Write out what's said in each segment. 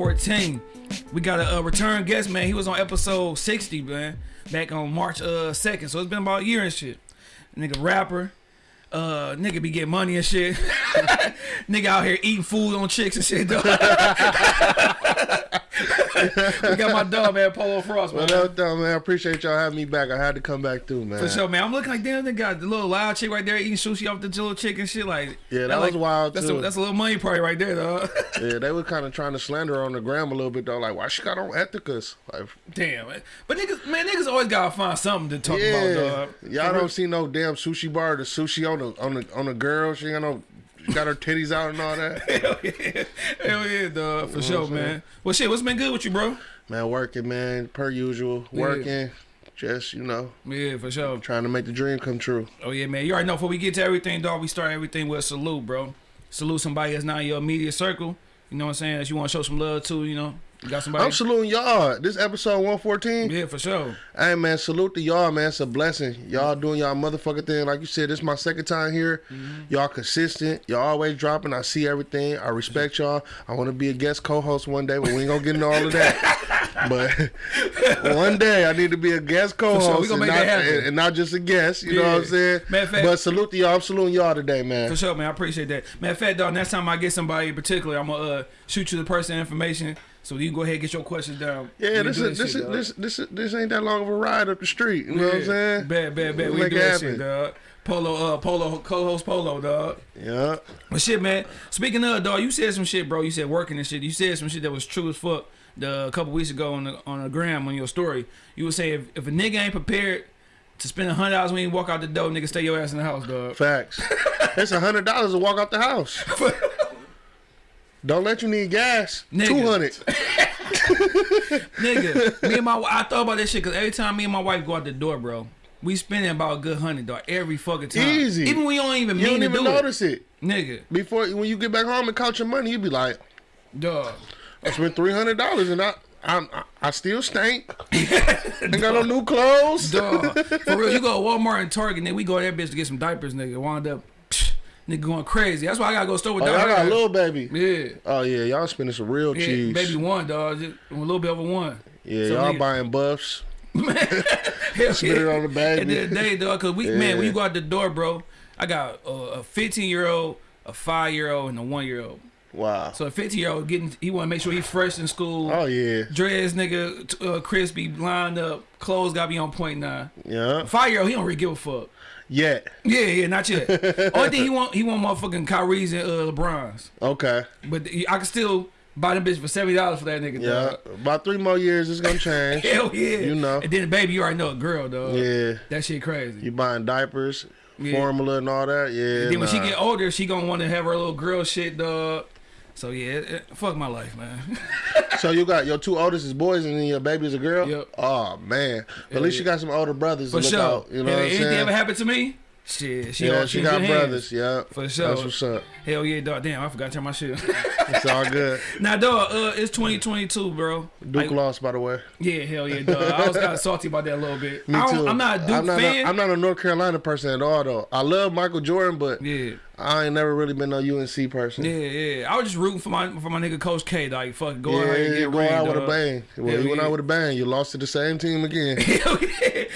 14. We got a, a, return guest, man. He was on episode 60, man, back on March uh 2nd. So it's been about a year and shit. Nigga rapper. Uh, nigga be getting money and shit. nigga out here eating food on chicks and shit, though. we got my dog, man, Polo Frost, man. Up, though, man? I appreciate y'all having me back. I had to come back through, man. For sure, man. I'm looking like damn, they got the little loud chick right there eating sushi off the little chick and shit. Like, Yeah, that was like, wild, That's too. a, that's a little money party right there, dog. Yeah, they were kind of trying to slander her on the gram a little bit, though. Like, why she got on Ethicus? Like, damn, man. But niggas, man, niggas always gotta find something to talk yeah, about, dog. y'all don't see no damn sushi bar. The sushi on the on the on the girl. She got no, got her titties out and all that. Hell yeah, hell yeah, dog, for sure, I'm man. Well, shit, what's been good with you, bro? Man, working, man, per usual, Yeah. working. Just you know, Yeah, for sure. trying to make the dream come true. Oh yeah, man. You already know. Before we get to everything, dog, we start everything with a salute, bro. Salute somebody that's not in your immediate circle. You know what I'm saying? That you want to show some love to. You know, you got somebody. I'm saluting y'all. This episode 114. yeah, for sure. Hey man, salute to y'all, man. It's a blessing. Y'all doing y'all motherfucking thing. Like you said, this is my second time here. Mm-hmm. Y'all consistent. Y'all always dropping. I see everything. I respect y'all. I want to be a guest co-host one day, but we ain't gonna get into all of that. but one day I need to be a guest co-host sure. And, not, and- and not just a guest. You know what I'm saying? Matter of fact- but salute to y'all. I'm saluting y'all today, man. For sure, man. I appreciate that. Matter of fact, dog, next time I get somebody in particular, I'm gonna uh, shoot you the person information so you can go ahead and get your questions down. Yeah, this is this shit, is this this is, this ain't that long of a ride up the street. You know what I'm saying? Bad, bad, bad. We'll We do that shit, dog. Polo, uh, Polo, co-host Polo, dog. Yeah. But shit, man. Speaking of, dog, you said some shit, bro. You said working and shit. You said some shit that was true as fuck. The a couple weeks ago on the on the gram on your story, you would say if, if a nigga ain't prepared to spend a hundred dollars when you walk out the door, nigga, stay your ass in the house, dog. Facts. it's a hundred dollars to walk out the house. Don't let you need gas. Two hundred. nigga, me and my I thought about that shit because every time me and my wife go out the door, bro, we spending about a good hundred, dog, every fucking time. Easy. Even when you don't even You mean don't even do notice it. it, nigga, Before when you get back home and count your money, you be like, dog. I spent three hundred dollars and I I'm, I I still stink. Ain't got no new clothes. Dog. For real, you go to Walmart and Target, nigga, we go to that bitch to get some diapers, nigga. Wound up, nigga going crazy. That's why I gotta go store with Oh, y'all got a little baby. Yeah. Oh yeah, y'all spending some real Yeah, cheese. baby one, dog. Just a little bit over one. Yeah, So, y'all buying buffs. Hell Spit it yeah. on the baby. At the end of the day, dog, cause we man, when you go out the door, bro, I got a, a 15 year old, a five year old, and a one year old. Wow. So a 15 year old getting, he want to make sure he fresh in school. Oh yeah. Dreads, nigga, uh, crispy, lined up, clothes gotta be on point now. Yeah. Five year old, he don't really give a fuck. Yet. Yeah, yeah, not yet. Only thing he want, he want motherfucking Kyrie's and uh, LeBron's. Okay. But I can still buy them bitch for seventy dollars for that nigga. Yeah. Dog. About three more years, it's gonna change. Hell yeah. You know. And then baby, you already know a girl, though. Yeah. That shit crazy. You buying diapers, Yeah. formula, and all that. Yeah. then when she get older, she gonna want to have her little girl shit, dog. So yeah, it, it- fuck my life, man. So you got your two oldest is boys and then your baby is a girl. Yep. Oh man. At least you got some older brothers For to look sure. out. You know I'm anything ever happened to me? Shit, she yeah, she got good hands. brothers. Yeah. For sure. That's what's up. Hell yeah, dog. Damn, I forgot to turn my shit. It's all good. now, dog, uh, it's 2022, bro. Duke Like, lost, by the way. yeah, hell yeah, dog. I was kind of salty about that a little bit. Me I too. I'm not a Duke I'm not fan. A, I'm not a North Carolina person at all, though. I love Michael Jordan, but yeah. I ain't never really been no UNC person. Yeah, yeah. I was just rooting for my for my nigga Coach K. Like, fuck, go Yeah, ahead and get go ring, out with a bang. Well, he went yeah. out with a bang. You lost to the same team again.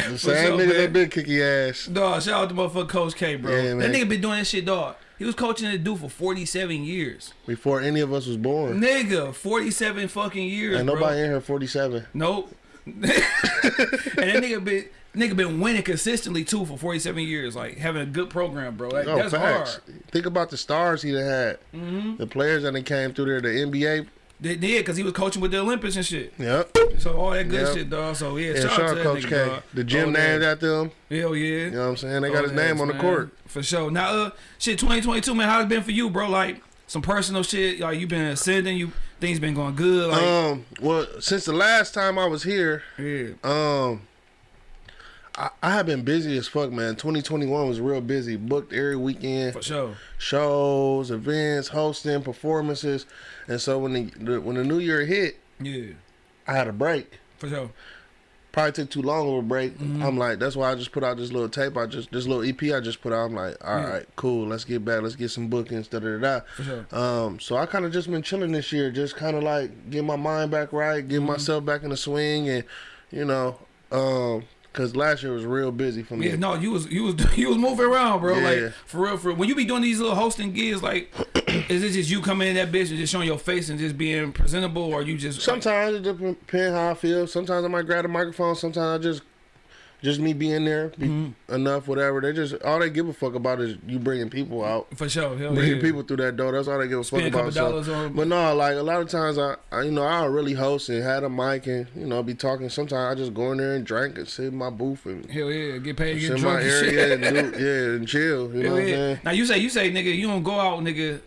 The same up, nigga man? that been kick your ass. Dog, shout out to motherfucker Coach K, bro. Yeah, that nigga been doing that shit, dog. He was coaching that dude for 47 years. Before any of us was born. Nigga, 47 fucking years, Ain't bro. nobody in here 47. Nope. and that nigga been nigga been winning consistently too for 47 years, like having a good program, bro. Like, No, that's facts. hard. Think about the stars he done had. Mm-hmm. The players that came through there, the NBA. They did because he was coaching with the Olympics and shit. Yep. So all that good Yep. shit, dog. So yeah, Yeah, shout, out to that Coach nigga, K. dog. The gym Old named ass. after him. Hell yeah. You know what I'm saying? They got Old his name on the man. court. For sure. Now, uh, shit, 2022, man, how's it been for you, bro? Like, some personal shit, like, you been ascending, you things been going good, like, Um, well, since the last time I was here, yeah. um, I, I have been busy as fuck, man. 2021 was real busy. Booked every weekend, For sure. shows, events, hosting, performances, and so when the, the when the new year hit, Yeah. I had a break. For sure. probably took too long of a break. Mm-hmm. I'm like, that's why I just put out this little tape. I just this little EP I just put out. I'm like, all right, Yeah. cool. Let's get back. Let's get some bookings. Da da da. da. For sure. Um, so I kind of just been chilling this year, just kind of like get my mind back right, get Mm-hmm. myself back in the swing, and you know, um, cause last year was real busy for me. Yeah, no, you was you was you was moving around, bro. Yeah. Like for real, for real. When you be doing these little hosting gigs, like, is it just you coming in that bitch and just showing your face and just being presentable, or you just Sometimes it depends how I feel. Sometimes I might grab a microphone. Sometimes I just, just me being there, be Mm-hmm. enough, whatever. They just all they give a fuck about is you bringing people out, for sure, hell bringing yeah. people through that door. That's all they give a Spend fuck about. So- on- but no, like a lot of times I, I, you know, I'll really host and had a mic and you know be talking. Sometimes I just go in there and drink and sit in my booth and Hell yeah, get paid, get my drunk and area and do, yeah, and chill. You know Hell what I'm saying? Now you say you say nigga, you don't go out, nigga.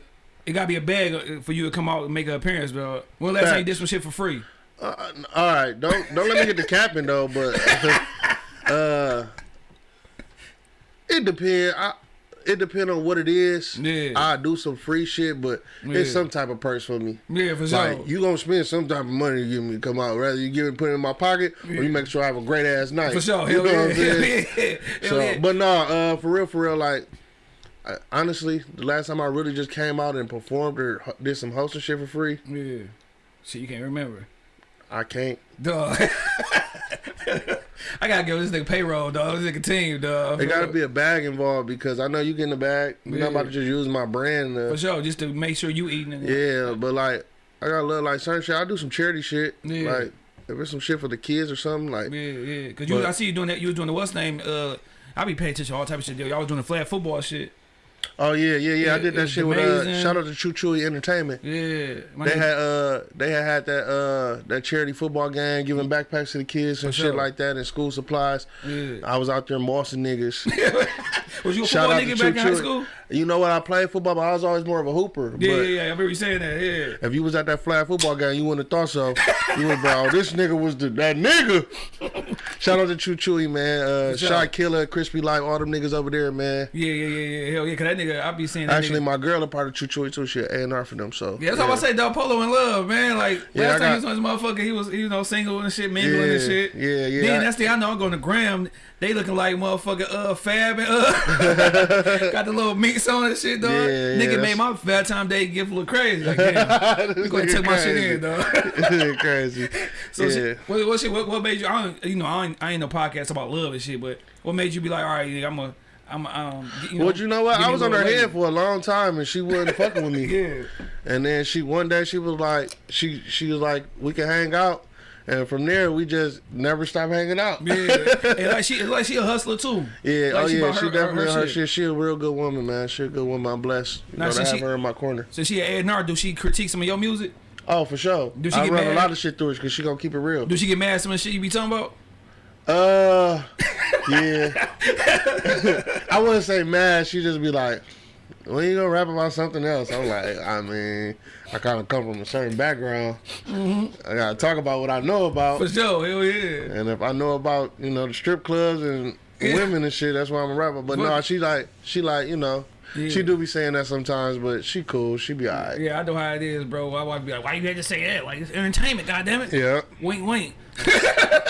It gotta be a bag uh, for you to come out and make an appearance, bro. When last Facts. did some shit for free? Uh, all right, don't don't let me get the capping though, but uh, it depend. I it depend on what it is. Yeah. I do some free shit, but Yeah. it's some type of purse for me. Yeah, for sure. Like you gonna spend some type of money to get me to come out, rather you give it put it in my pocket or you make sure I have a great ass night. for sure, You hell know yeah, what I'm saying? So, yeah. but no, uh, for real, for real, like. I, honestly, the last time I really just came out and performed or did some hosting shit for free, yeah, shit, you can't remember. I can't. Dog. I gotta give this nigga payroll, dog. This nigga team, dog. There gotta be a bag involved because I know you getting the bag. You're not about to just use my brand. for sure, just to make sure you eating it. yeah, but like I got a little like certain shit. I do some charity shit. Yeah. Like if it's some shit for the kids or something, like Yeah, yeah. Cause you, But- I see you doing that. You was doing the what's name? Uh, I be paying attention to all type of shit. Yo, y'all was doing the flag football shit. Oh yeah, yeah, yeah. I did that shit with uh, shout out to Choo Chewy Entertainment. Yeah, my They nigga- had uh they had had that uh that charity football game giving backpacks to the kids and For shit sure. like that and school supplies. Yeah. I was out there mossing niggas. Was you a football nigga back in high Choo Chewy. school? You know what? I played football, but I was always more of a hooper. Yeah, yeah, yeah. I remember you saying that. Yeah. If you was at that flag football game, you wouldn't have thought so. You would, bro. This nigga was the that nigga. Shout out to Choo Chewy, man. Uh. Shot Killer, Crispy Life, all them niggas over there, man. Yeah, yeah, yeah, yeah. Hell yeah. Cause that nigga, I be seeing that Actually, nigga. my girl a part of Choo Chewy too. She A and R for them. So Yeah, that's how I say Del Polo in love, man. Like Yeah, last I time he was got- on his motherfucker, he was you know single and shit, mingling Yeah, and shit. yeah, yeah. Then that's the I know I'm going to Graham. They looking like motherfucker uh Fab and uh got the little meats on and shit, dog. Yeah, yeah, Nigga that's- made my Valentine Day gift look crazy. Like damn, you gonna take my shit in, dog. Crazy. So yeah. shit, what, what shit? What, what made you? I don't, you know, I ain't, I ain't no podcast about love and shit, but what made you be like, all right, nigga, I'm a, I'm a, um, you know, well, you know what? I was on her head for a long time, and she wasn't fucking with me. Yeah, And then she one day she was like, she she was like, we can hang out. And from there, we just never stopped hanging out. yeah. and like she, like she a hustler too. Yeah, Like, oh she yeah, she her- definitely her her, shit. shit. She a real good woman, man. She a good woman. I'm blessed. You Now, know, to have she- her in my corner. So she a A&R. Do she critique some of your music? Oh, for sure. Do she I get run mad? a lot of shit through her because she gonna keep it real. Do she get mad at some of the shit you be talking about? Uh, yeah. I wouldn't say mad. She just be like, "When you gonna rap about something else?" I'm like, I mean, I kind of come from a certain background. I gotta talk about what I know about. For sure, hell yeah. And if I know about you know the strip clubs and Yeah. women and shit, that's why I'm a rapper. But no, But- she like she like you know Yeah. she do be saying that sometimes, but she cool. She be alright. Yeah, I know how it is, bro. My wife be like, "Why you had to say that? Like it's entertainment, goddammit." Yeah, Wink, wink.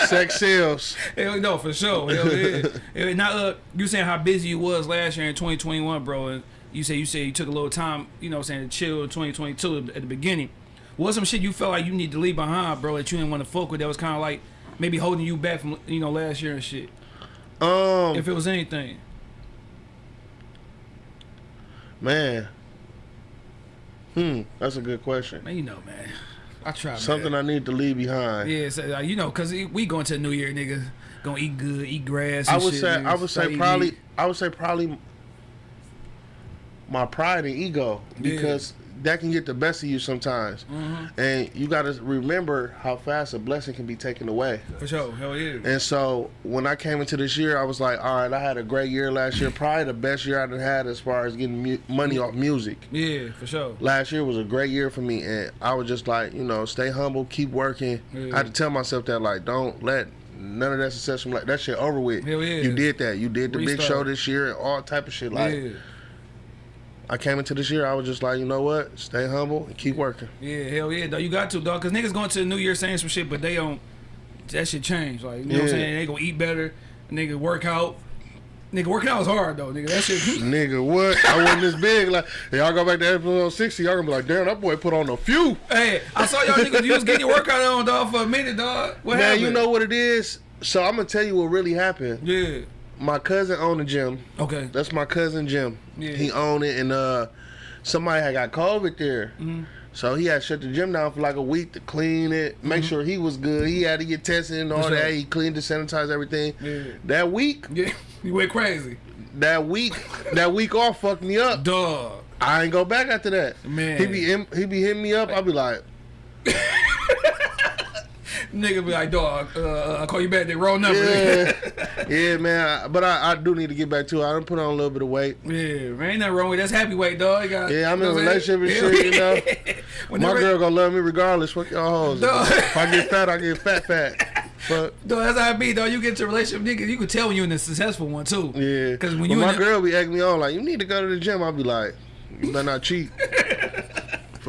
sex sales. Hell no, for sure. Hell yeah. Now, uh, you saying how busy you was last year in 2021, bro, and you say you say you took a little time, you know, what I'm saying to chill in 2022 at the beginning. What's some shit you felt like you need to leave behind, bro, that you didn't want to fuck with? That was kind of like maybe holding you back from you know last year and shit. Um, If it was anything, man. Hmm, that's a good question. man, you know, man. I try. man. Something I need to leave behind. Yeah, so, uh, you know, cause we going to the New Year, nigga. Gonna eat good, eat grass. I would shit, say nigga. I would say probably meat. I would say probably my pride and ego Yeah. because that can get the best of you sometimes, Mm-hmm. and you got to remember how fast a blessing can be taken away. for sure. Hell yeah. And so when I came into this year, I was like, all right, I had a great year last year, probably the best year I've had as far as getting mu- money off music. Yeah, for sure. Last year was a great year for me, and I was just like, you know, stay humble, keep working. Yeah. I had to tell myself that, like, don't let none of that success from like that shit over with. Hell yeah. You did that. You did the big show this year and all type of shit. Like yeah. I came into this year, I was just like, you know what? Stay humble and keep working. Yeah, hell yeah, though. You got to, dog. Cause niggas going to the New Year saying some shit, but they don't. that shit change. Like you know what I'm saying? They gonna eat better. Nigga work out. Nigga working out is hard though. Nigga that shit. Nigga, what? I wasn't this big. Like, y'all go back to episode 60, y'all gonna be like, damn, that boy put on a few. hey, I saw y'all niggas. You was getting your workout on dog for a minute, dog. What Man, happened? you know what it is? So I'm gonna tell you what really happened. Yeah. My cousin owned a gym. Okay. That's my cousin Jim. Yeah. He owned it, and uh, somebody had got COVID there. Mm-hmm. So he had shut the gym down for like a week to clean it, make sure he was good. He had to get tested and all sure. that. He cleaned it, sanitized everything. Yeah. That week, Yeah. You went crazy, that week, that week off fucked me up. dog. I ain't go back after that. Man. he be he be hitting me up. I be like, Nigga be like, dog. Uh, I'll call you back. They roll number. yeah, yeah, man. I- But I, I do need to get back to it. I done put on a little bit of weight. Yeah, man, ain't nothing wrong with that. That's happy weight, dog. You got, Yeah, I'm in a know what saying? relationship and shit, you know. Whenever- My girl gonna love me regardless. Fuck y'all hoes. If I get fat, I get fat, fat. But Dog, that's how it be, though. You get to a relationship, nigga. You can tell when you're in a successful one too. yeah, Because when But you my girl be acting me on like, you need to go to the gym. I'll be like, you better not cheat.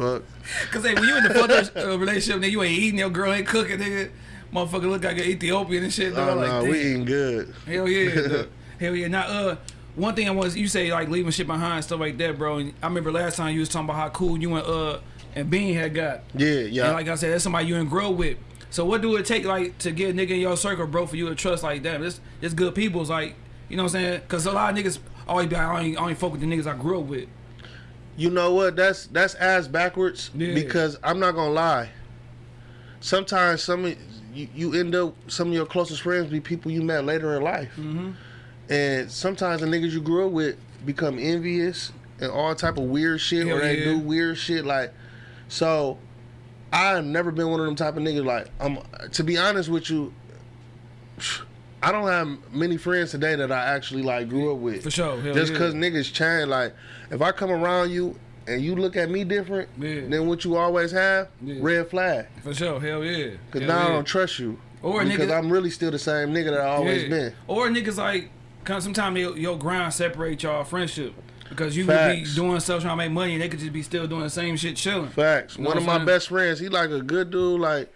Fuck. Cause hey, when you in the fucked up uh, relationship, nigga, you ain't eating, your girl ain't cooking, nigga. Motherfucker look like an Ethiopian and shit. Dog. Oh like, no, damn. we eating good. Hell yeah, dog. hell yeah. Now, uh, one thing I was you say like leaving shit behind, stuff like that, bro. And I remember last time you was talking about how cool you and uh and Bean had got. Yeah, yeah. And like I said, that's somebody you didn't grow with. So what do it take like to get a nigga in your circle, bro, for you to trust like that? This this good people's like, you know what I'm saying? Cause a lot of niggas always be like, I only, I only fuck with the niggas I grew up with. You know what? That's that's ass backwards Yeah. because I'm not gonna lie. Sometimes some you, you end up some of your closest friends be people you met later in life, Mm-hmm. and sometimes the niggas you grew up with become envious and all type of weird shit, Hell or they yeah. do weird shit. Like, so I've never been one of them type of niggas. Like, I'm to be honest with you. I don't have many friends today that I actually like grew up with. For sure. Hell Just yeah. cause niggas change, like if I come around you and you look at me different Yeah. than what you always have, Yeah. red flag. For sure. Hell yeah. Cause Hell now I don't trust you. Or because nigga- I'm really still the same nigga that I always Yeah. been. Or niggas like, cause sometimes your, your grind separate y'all friendship. Because you Facts. could be doing stuff trying to make money and they could just be still doing the same shit chilling. Facts. You know One of my best friends, he like a good dude. Like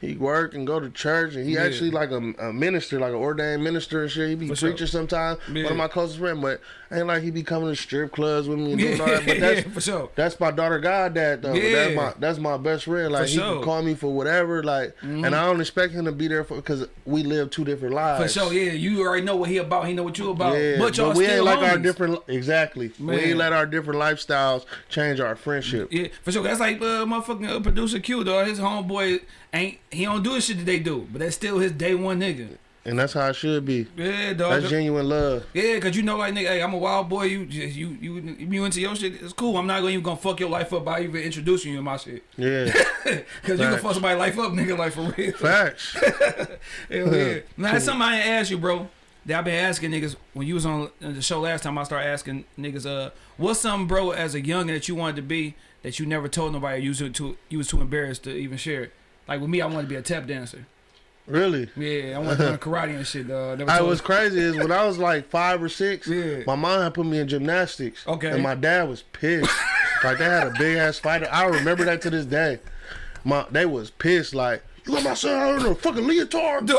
he work and go to church, and he Yeah. actually like a, a minister, like an ordained minister and shit. He be sure. preaching sometimes. One of my closest friends, but ain't like he be coming to strip clubs with me and doing all that. But that's yeah, for sure. That's my daughter God goddad though. Yeah. that's my that's my best friend. Like For he sure. Mm-hmm. can call me for whatever. Like, and I don't expect him to be there for because we live two different lives. For sure, yeah. You already know what he about. He know what you about. Yeah, but y'all we still ain't like our different exactly. Man. We ain't let our different lifestyles change our friendship. Yeah, for sure. That's like uh, motherfucking uh, producer Q, though. His homeboy ain't he don't do the shit that they do, but that's still his day one nigga. And that's how it should be. Yeah, dog. That's genuine love. Yeah, cause you know, like nigga, hey, I'm a wild boy. You just you you you into your shit. It's cool. I'm not gonna even gonna fuck your life up by even introducing you to my shit. Yeah. Cause you can fuck somebody's life up, nigga, like for real. Facts. Hell yeah. Now that's something I ain't asked you, bro. That I've been asking niggas when you was on the show last time. I started asking niggas, uh, what's something, bro, as a youngin that you wanted to be that you never told nobody you was too you was too embarrassed to even share it. Like with me, I wanted to be a tap dancer. Really. Yeah, I to learn karate and shit. Uh, I was crazy is when I was like five or six, Yeah. my mom had put me in gymnastics. Okay. And my dad was pissed. like they had a big ass fight. I remember that to this day. My they was pissed, like, you got my son in a fucking leotard.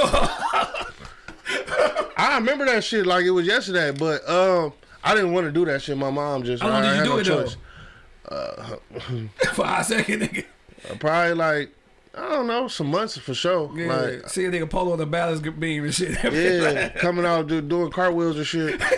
I remember that shit like it was yesterday, but um I didn't want to do that shit. My mom just How long I did you had do no it, though? choice. for a second, nigga. Uh, probably like I don't know, some months for sure. Yeah, Like see a nigga polo on the balance beam and shit. Yeah, coming out do, doing cartwheels and shit.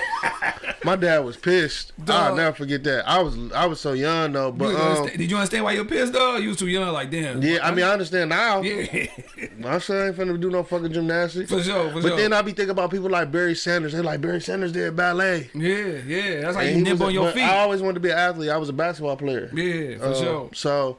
My dad was pissed. I'll never forget that. I was I was so young though, but was um, did you understand why you were pissed, though? You was too young, like damn. yeah, I mean I understand now. yeah, My son ain't finna do no fucking gymnastics. for sure, for But sure. then I be thinking about people like Barry Sanders. They like Barry Sanders did ballet. yeah, yeah, that's like And you a- on your feet. I always wanted to be an athlete. I was a basketball player. yeah, for Uh, sure. So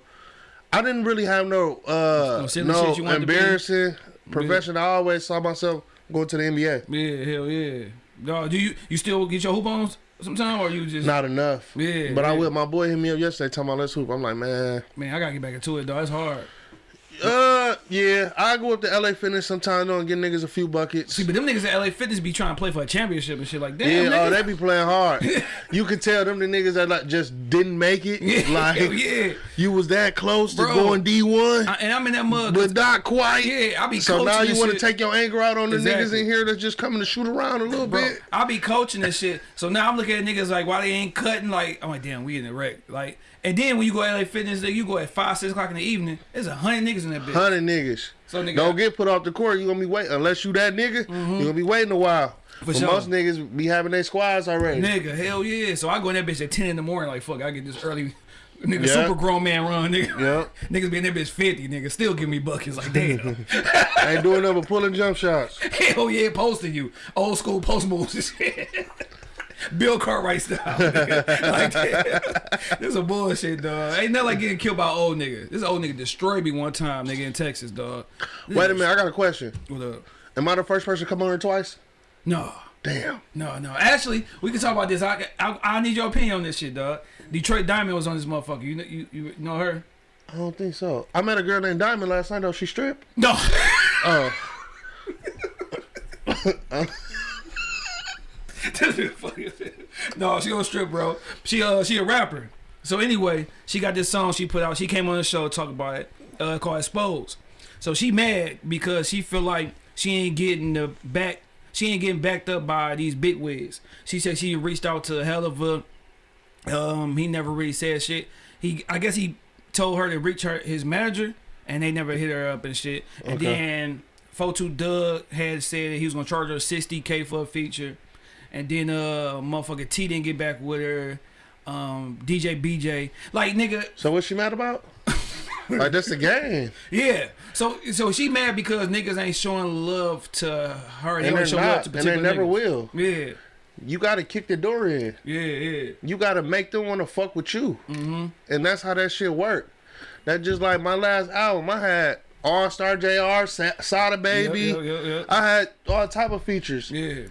I didn't really have no uh No no you wanted to be? embarrassing profession. I always saw myself going to the NBA. Yeah, hell yeah. Dog, do you you still get your hoop on sometime, or you just Not enough. Yeah, But I yeah. will. My boy hit me up yesterday talking about let's hoop. I'm like, man, man? I gotta get back into it, dog. It's hard. Uh, yeah, I go up to LA Fitness sometimes though and get niggas a few buckets. See, but them niggas at LA Fitness be trying to play for a championship and shit like that. Yeah, oh, they be playing hard. you can tell them the niggas that like just didn't make it. Yeah, like yeah. you was that close to going D one, and I'm in that mug. but not quite. Yeah, I be So now you want to take your anger out on the niggas in here that's just coming to shoot around a little Bro, bit. I be coaching this shit. So now I'm looking at niggas like, why they ain't cutting? Like, I'm like, damn, we in the rec. Like, and then when you go to LA Fitness, you go at five, six o'clock in the evening. There's a hundred niggas in that bitch. Hundred niggas. So nigga, Don't get put off the court. You gonna be waiting unless you that nigga. You mm-hmm. gonna be waiting a while. For but sure. most niggas be having their squads already. nigga, hell yeah. So I go in that bitch at ten in the morning. Like, fuck, I get this early. Nigga, Yeah. super grown man run, nigga. Yeah. Niggas be in that bitch 50, nigga. Still give me buckets. Like, damn. Ain't doing nothing but pulling jump shots. Hell yeah, posting you. Old school post moves and shit. Bill Cartwright style. Like. This is a bullshit, dog. Ain't nothing like getting killed by old nigga. This old nigga destroyed me one time, nigga, in Texas, dog. This Wait a minute, I got a question. What up? Am I the first person to come on here twice? No. Damn. No, no. Actually, we can talk about this. I, I, I need your opinion on this shit, dog. Detroit Diamond was on this motherfucker. You know, you, you know her? I don't think so. I met a girl named Diamond last night though. She stripped. No. Oh. This is funny no, she gonna strip, bro. She uh she a rapper. So anyway, she got this song she put out. She came on the show to talk about it, uh, called Exposed. So she mad because she feel like she ain't getting the back. She ain't getting backed up by these big wigs. She said she reached out to a Helluva. Um, he never really said shit. He, I guess he told her to reach her his manager, and they never hit her up and shit. And Okay. then 42 Dugg had said he was gonna charge her sixty k for a feature, and then uh motherfucker T didn't get back with her. Um, DJ BJ, like nigga, So what's she mad about? like that's the game. yeah. So so she mad because niggas ain't showing love to her. They And show love not. And they never niggas. will. Yeah, You gotta kick the door in. yeah, yeah. You gotta make them wanna fuck with you. Mm-hmm. And that's how that shit work. That just like my last album, I had All Star JR, Sa- Sada Baby. Yeah, yeah, yeah. I had all type of features. Yeah,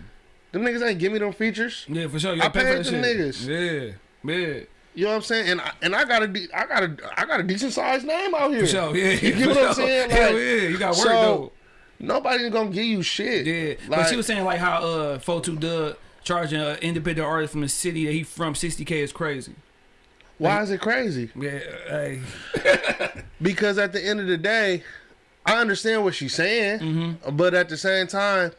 Them niggas ain't give me them features. yeah, for sure. You I for paid that them shit. niggas. Yeah, yeah. You know what I'm saying? And I, and I got a de- I got a I got a decent sized name out here. For sure, yeah. You get for what I'm sure. saying? Hell yeah, you got work so, though. Nobody's gonna give you shit. Yeah, but Like, she was saying like how uh 42 Dugg charging an independent artist from the city that he from 60k is crazy. why is it crazy? Yeah, hey. Because at the end of the day, I understand what she's saying, Mm-hmm. but at the same time,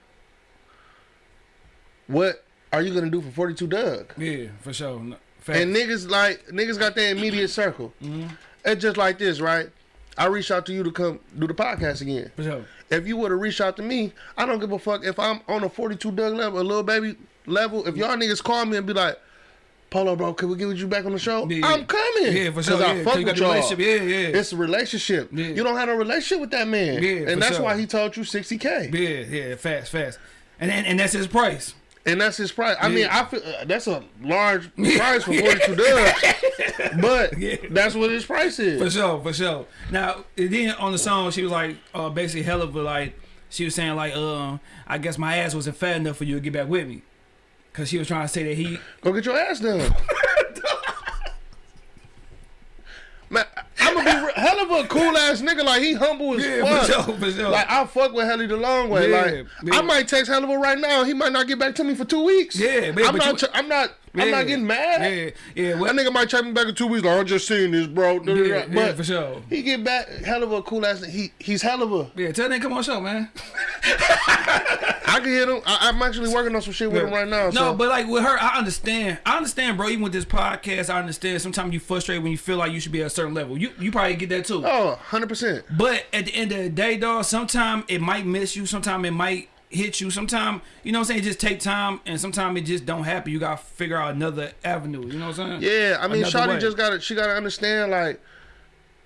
what are you gonna do for 42 Dugg? yeah, for sure. No. And niggas like niggas got their immediate circle. Mm-hmm. It's just like this, right? I reached out to you to come do the podcast again. for sure. If you would have reached out to me, I don't give a fuck if I'm on a 42 Dugg level, a little baby level. If y'all niggas call me and be like, Polo, bro, can we get you back on the show? Yeah, I'm coming. Yeah, for sure. Because Yeah, I 'cause fuck with y'all. Yeah, yeah. It's a relationship. Yeah. You don't have a relationship with that man. Yeah, for and that's sure. why he told you 60K. Yeah, yeah, fast, fast. And and, and that's his price. And that's his price. I Yeah. mean, I feel uh, that's a large price for 42 Dugg. But Yeah. that's what his price is. For sure, for sure. Now, then on the song, she was like, uh, basically, Helluva like, she was saying like, um, I guess my ass wasn't fat enough for you to get back with me, cause she was trying to say that he, Go get your ass done. Man, I'm gonna be Helluva cool ass nigga. Like he humble as yeah, for fuck. sure, for sure. Like I fuck with Helly the long way. Yeah, like yeah. I might text Helluva right now. He might not get back to me for two weeks. Yeah, man, I'm not. you- I'm not. I'm not getting mad. yeah, yeah, well, That nigga might check me back in two weeks. Like I'm just seeing this, bro. yeah, yeah, but for sure. he get back. Helluva cool ass. He he's Helluva. Yeah, tell them come on show, man. I can hit him. I, I'm actually working on some shit with him right now. No, so. but like with her, I understand. I understand, bro. Even with this podcast, I understand. Sometimes you frustrate when you feel like you should be at a certain level. You you probably get that too. oh, 100 percent. But at the end of the day, dog, sometimes it might miss you. Sometimes it might hit you. Sometimes, you know what I'm saying? It just take time and sometimes it just don't happen. You gotta figure out another avenue. You know what I'm saying? Yeah, I mean, Another Shawty way. just got to She got to understand like.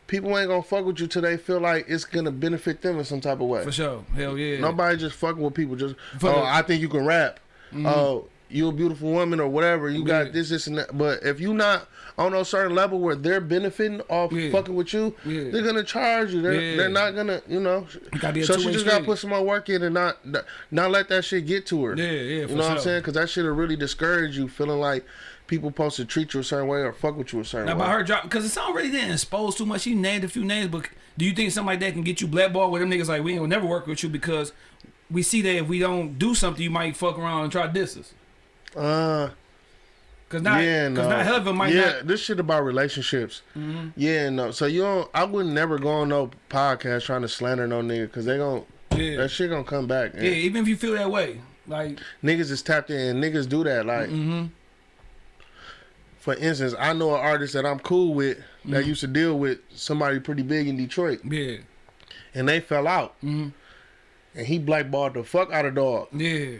People ain't gonna fuck with you till they feel like it's gonna benefit them in some type of way. For sure. Hell yeah. Nobody just fucking with people just. For oh, the-. I think you can rap. Mm-hmm. Oh, you a beautiful woman or whatever. You Yeah. got this, this, and that. But if you not on a certain level where they're benefiting off Yeah. fucking with you, Yeah. they're gonna charge you. They're they're not gonna, you know. gotta be a so she just gotta put some more work in and not not let that shit get to her. Yeah, yeah, You know what I'm saying? Because that shit'll really discourage you, feeling like people supposed to treat you a certain way or fuck with you a certain Now, way. by her drop, because it's already didn't expose too much. She named a few names, but do you think something like that can get you blackballed with them niggas like we ain't gonna never work with you because we see that if we don't do something, you might fuck around and try to diss us. Uh, Cause not, yeah, cause not hell of it might yeah, not. Mm-hmm. this shit about relationships. Yeah, no. So you don't. I would never go on no podcast trying to slander no nigga because they gon' Yeah. that shit gonna come back. Yeah, even if you feel that way, like Niggas is tapped in. Niggas do that. Like, mm-hmm. for instance, I know an artist that I'm cool with that Mm-hmm. used to deal with somebody pretty big in Detroit, yeah, and they fell out, Mhm. and he blackballed the fuck out of dog. yeah,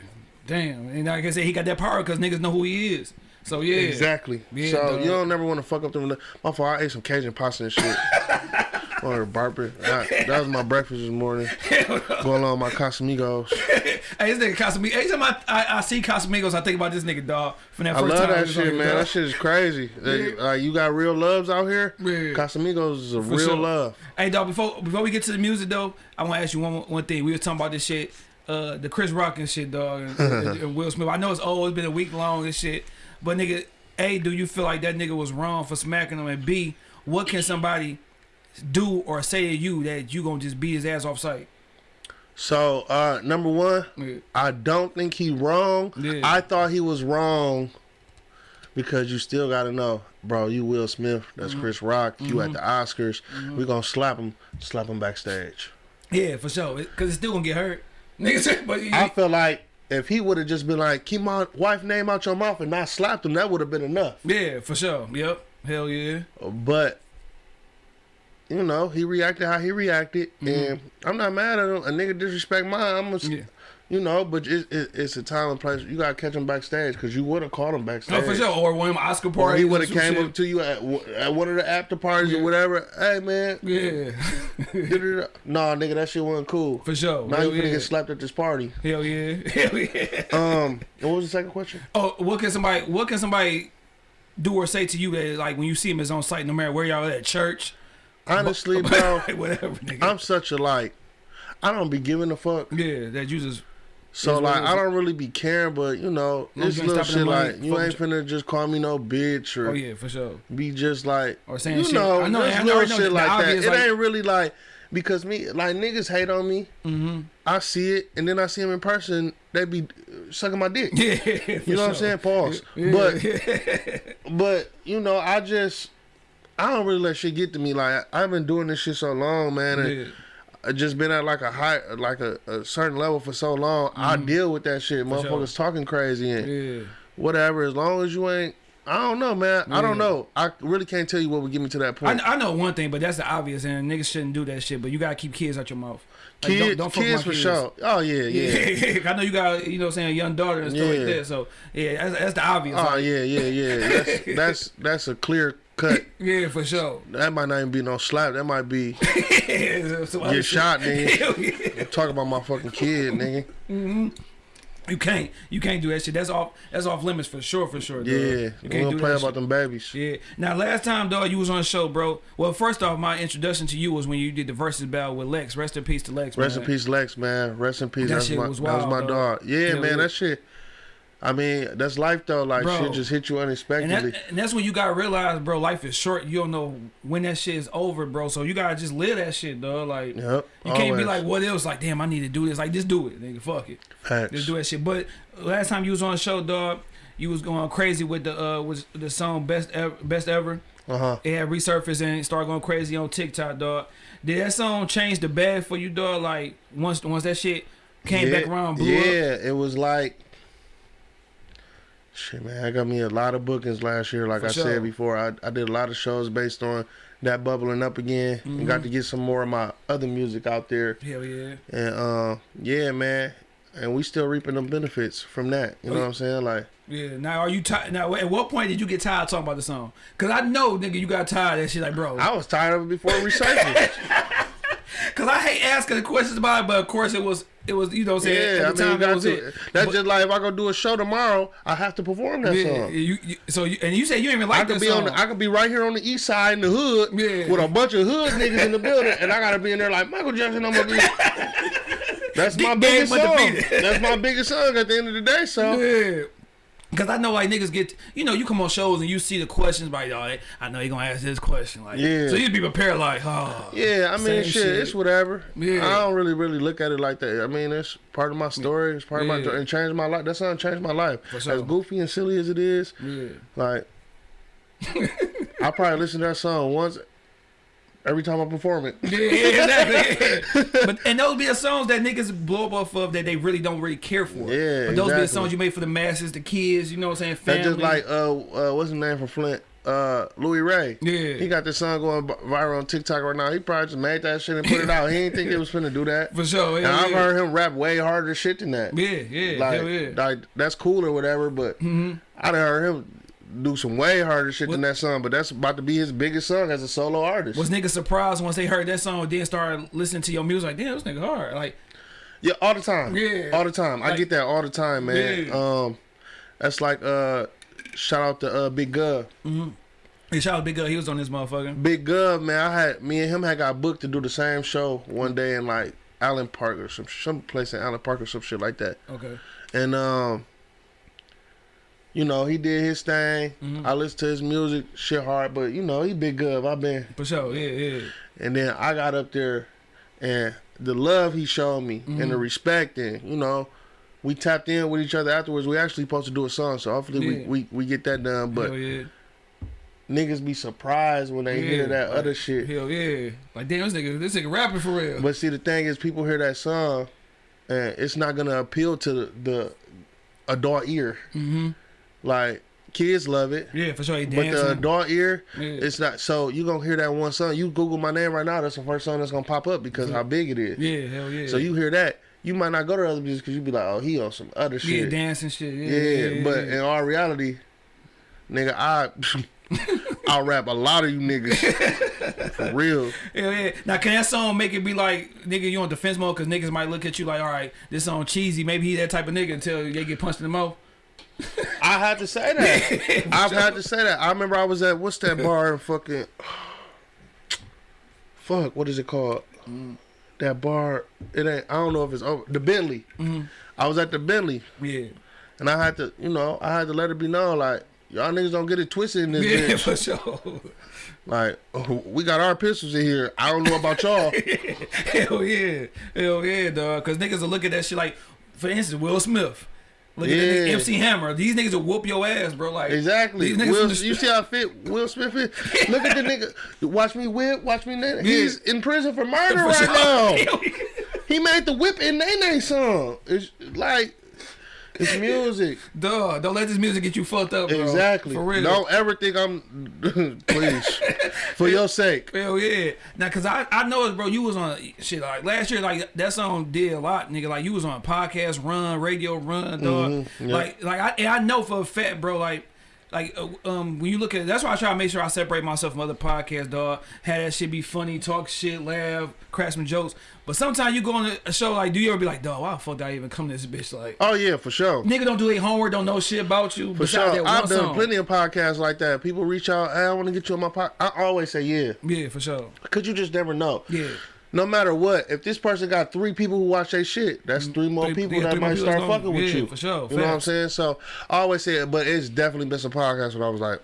damn. And like I said, he got that power because niggas know who he is. So yeah, Exactly. Yeah, so dog. you don't never want to fuck up the. My fault. I ate some Cajun pasta and shit. or barber. That, that was my breakfast this morning. Going on my Casamigos. Hey, this nigga Casamigos. Every time I, I, I see Casamigos, I think about this nigga dog. From that I first love time that we was on shit, man. dog. That shit is crazy. Like, like, you got real loves out here. Yeah. Casamigos is a real sure. love. Hey, dog. Before before we get to the music though, I want to ask you one one thing. We were talking about this shit, uh, the Chris Rock and shit, dog, and, and- and Will Smith. I know it's old. It's been a week long and shit. But nigga, A, do you feel like that nigga was wrong for smacking him? And B, what can somebody do or say to you that you gonna just beat his ass off sight? So, uh, number one, Yeah. I don't think he wrong. Yeah. I thought he was wrong because you still got to know, bro. You Will Smith. That's Mm-hmm. Chris Rock. You at the Oscars. We gonna slap him. Slap him backstage. Yeah, for sure. Because it's still gonna get hurt. Niggas, but you, I feel like if he would have just been like, keep my wife name out your mouth and not slapped him, that would have been enough. yeah, for sure. Yep. Hell yeah. But you know, he reacted how he reacted, mm-hmm. and I'm not mad at him. A nigga disrespect mine, I'm gonna. Yeah. You know. But it, it, it's a time and place. You gotta catch him backstage because you would have caught him backstage. No, for sure. Or one of them Oscar Or he would have came shit. up to you at, at one of the after parties Yeah. or whatever. Hey man, Yeah. nah, nigga, that shit wasn't cool. for sure. Now Hell you yeah. get slapped at this party. Hell yeah. Hell yeah. Um, what was the second question? Oh, what can somebody what can somebody do or say to you that like when you see him is on site, no matter where y'all at church, Honestly, bro, whatever, nigga. I'm such a like, I don't be giving a fuck. yeah, that you just So what like. I don't really be caring, but you know, this little shit like you ain't finna just call me no bitch or oh yeah, for sure. be just like Or saying you shit. know, I know, just I know, little know shit like that. It like- ain't really like because me like niggas hate on me. Mm-hmm. I see it, and then I see them in person. They be sucking my dick. Yeah, You know what I'm saying? Pause. Yeah. But but you know, I just I don't really let shit get to me. Like I've been doing this shit so long, man, and yeah. I just been at like a high, like a, a certain level for so long. I deal with that shit. Mm-hmm. sure. Motherfuckers talking crazy and yeah. whatever. As long as you ain't, I don't know, man. I don't know. I really can't tell you what would get me to that point. I know one thing, but that's the obvious, and niggas shouldn't do that shit. But you gotta keep kids out your mouth. Like, kids, don't- don't fuck with kids for sure. Oh yeah, yeah. Yeah, I know you got you know what I'm saying a young daughter and stuff like that. So yeah, that's, that's the obvious. Oh like, yeah, yeah, yeah. That's that's that's a clear cut. yeah, for sure. That might not even be no slap. That might be get shot, nigga. Yeah. Talk about my fucking kid, nigga. Mm-hmm. You can't, you can't do that shit. That's off, that's off limits for sure, for sure. dog. Yeah, you can't don't do play about shit. them babies. Yeah. Now, last time, dog, you was on the show, bro. Well, first off, my introduction to you was when you did the versus battle with Lex. Rest in peace to Lex. Rest man. in peace, Lex, man. Rest in peace. That That's shit my was that was my dog. dog. Yeah, Hell man. That shit. I mean, that's life though. Like Bro. shit just hit you And, unexpectedly. that, and that's when you gotta realize, bro, life is short. You don't know when that shit is over, bro. So you gotta just live that shit, dog. Like Yep. you can't be like, what else? Like, damn, I need to do this. Like, just do it, nigga. Fuck it. Facts. Just do that shit. But last time you was on the show, dog, you was going crazy with the uh was the song best ever, best ever. Uh huh. It had resurfaced and started going crazy on TikTok, dog. Did that song change the bag for you, dog? Like once once that shit came back around, blew yeah, up. it was like. Shit, man, I got me a lot of bookings last year. Like For I sure. said before, I, I did a lot of shows based on that bubbling up again, and Mm-hmm. got to get some more of my other music out there. Hell yeah. And uh, yeah, man, and we still reaping the benefits from that. You know Oh, what I'm saying? Like, Yeah. Now are you tired? Now at what point did you get tired talking about the song? Cause I know, nigga, you got tired of that shit. Like, bro. I was tired of it before researching. Cause I hate asking the questions about it, but of course it was it was you know what I'm saying Yeah, I mean, time that was to. it. That's But- just like if I go do a show tomorrow, I have to perform that yeah, song. you, you, so you, and you say you ain't even I like could that be song. on. The, I could be right here on the east side in the hood Yeah. with a bunch of hood niggas in the building, and I gotta be in there like Michael Jackson. I'm gonna be. That's my biggest song. That's my biggest song at the end of the day. So Yeah. Cause I know like niggas get you know you come on shows and you see the questions like oh they- I know he gonna ask this question like Yeah. so you'd be prepared like oh yeah, I mean, shit, shit. it's whatever. Yeah. I don't really, really look at it like that. I mean, it's part of my story. It's part of my and changed my life. That song changed my life. Sure. As goofy and silly as it is, yeah like I probably listen to that song once every time I perform it. yeah, exactly but and those be the songs that niggas blow up off of that they really don't really care for Yeah, but those be the songs you made for the masses the kids you know what I'm saying That's family just like uh, uh what's his name from Flint? Uh Louis Ray. Yeah. He got this song going viral on TikTok right now. He probably just made that shit and put it out. He didn't think it was finna do that. for sure And yeah, I've yeah. heard him rap way harder shit than that. yeah yeah Like, yeah like that's cool or whatever, but Mm-hmm. I done heard him do some way harder shit than that song. But that's about to be his biggest song as a solo artist. was niggas surprised once they heard that song and then started listening to your music like damn this nigga hard like Yeah, all the time. Yeah. all the time. I get that all the time, man. Yeah. Um, that's like uh, shout out to uh Big Gov. hey shout out Big Girl he was on this motherfucker Big Gov, man. I had me and him had got booked to do the same show one day in like Allen Park or some some place in Allen Park or some shit like that. okay And um, you know, he did his thing. Mm-hmm. I listened to his music, shit hard, but you know, he Big good. I've been, for sure yeah yeah and then I got up there, and the love he showed me and the Mm-hmm. respect, and you know. We tapped in with each other afterwards. We actually supposed to do a song, so hopefully Yeah. we, we, we get that done. But yeah niggas be surprised when they Yeah, hear that like, other shit. Hell yeah. Like damn this nigga this nigga rapping for real. But see, the thing is, people hear that song, and it's not gonna appeal to the, the adult ear. mm-hmm. Like kids love it, Yeah, for sure. But the adult ear, Yeah. it's not. So you gonna hear that one song. You Google my name right now. That's the first song that's gonna pop up because how big it is. yeah, hell yeah. So you hear that, you might not go to other music because you be like, oh, he on some other yeah, shit. dancing shit. Yeah, Yeah, yeah, yeah, but yeah. in all reality, nigga, I I rap a lot of you niggas for real. Hell yeah. Now, can that song make it be like, nigga, you on defense mode? Because niggas might look at you like, all right, this song cheesy. Maybe he that type of nigga until they get punched in the mouth. I had to say that. I've had to say that. I remember I was at what's that bar in fucking fuck, what is it called? Mm. That bar it ain't I don't know if it's over the Bentley. Mm-hmm. I was at the Bentley Yeah. and I had to you know, I had to let it be known like y'all niggas don't get it twisted in this Yeah, bitch. for sure. Like oh, we got our pistols in here. I don't know about y'all. Hell yeah. Hell yeah, dog. Because niggas will look at that shit like, for instance, Will Smith. Look at that nigga Yeah. MC Hammer. These niggas will whoop your ass, bro. Like Exactly. These niggas Will, you see how fit Will Smith is? Look at the nigga. Watch me whip. Watch me. Nae Nae. He's in prison for murder For right sure. now. He made the whip in Nae Nae song. It's like it's music. Dog, don't let this music get you fucked up, bro. Exactly. For real. Don't ever think I'm please. For your sake. Hell yeah. Now, cause I I know it, bro. You was on shit like last year. Like that song did a lot, nigga. Like you was on podcast run, radio run, dog. Mm-hmm, yeah. Like like I and I know for a fact, bro. Like like uh, um when you look at that's why I try to make sure I separate myself from other podcasts, dog. Have that shit be funny, talk shit, laugh, crack some jokes. But sometimes you go on a show like, do you ever be like, dog, why the fuck did I even come to this bitch? Like, Oh yeah, for sure. nigga don't do their homework, don't know shit about you. For besides sure. that I've one done song. plenty of podcasts like that. People reach out, hey, I want to get you on my podcast. I always say yeah. Yeah, for sure. Cause you just never know. Yeah. No matter what, if this person got three people who watch their shit, that's mm, three more people yeah, that more might people start fucking with yeah, you. for sure. You know what I'm saying? So I always say it, but it's definitely been some podcasts when I was like,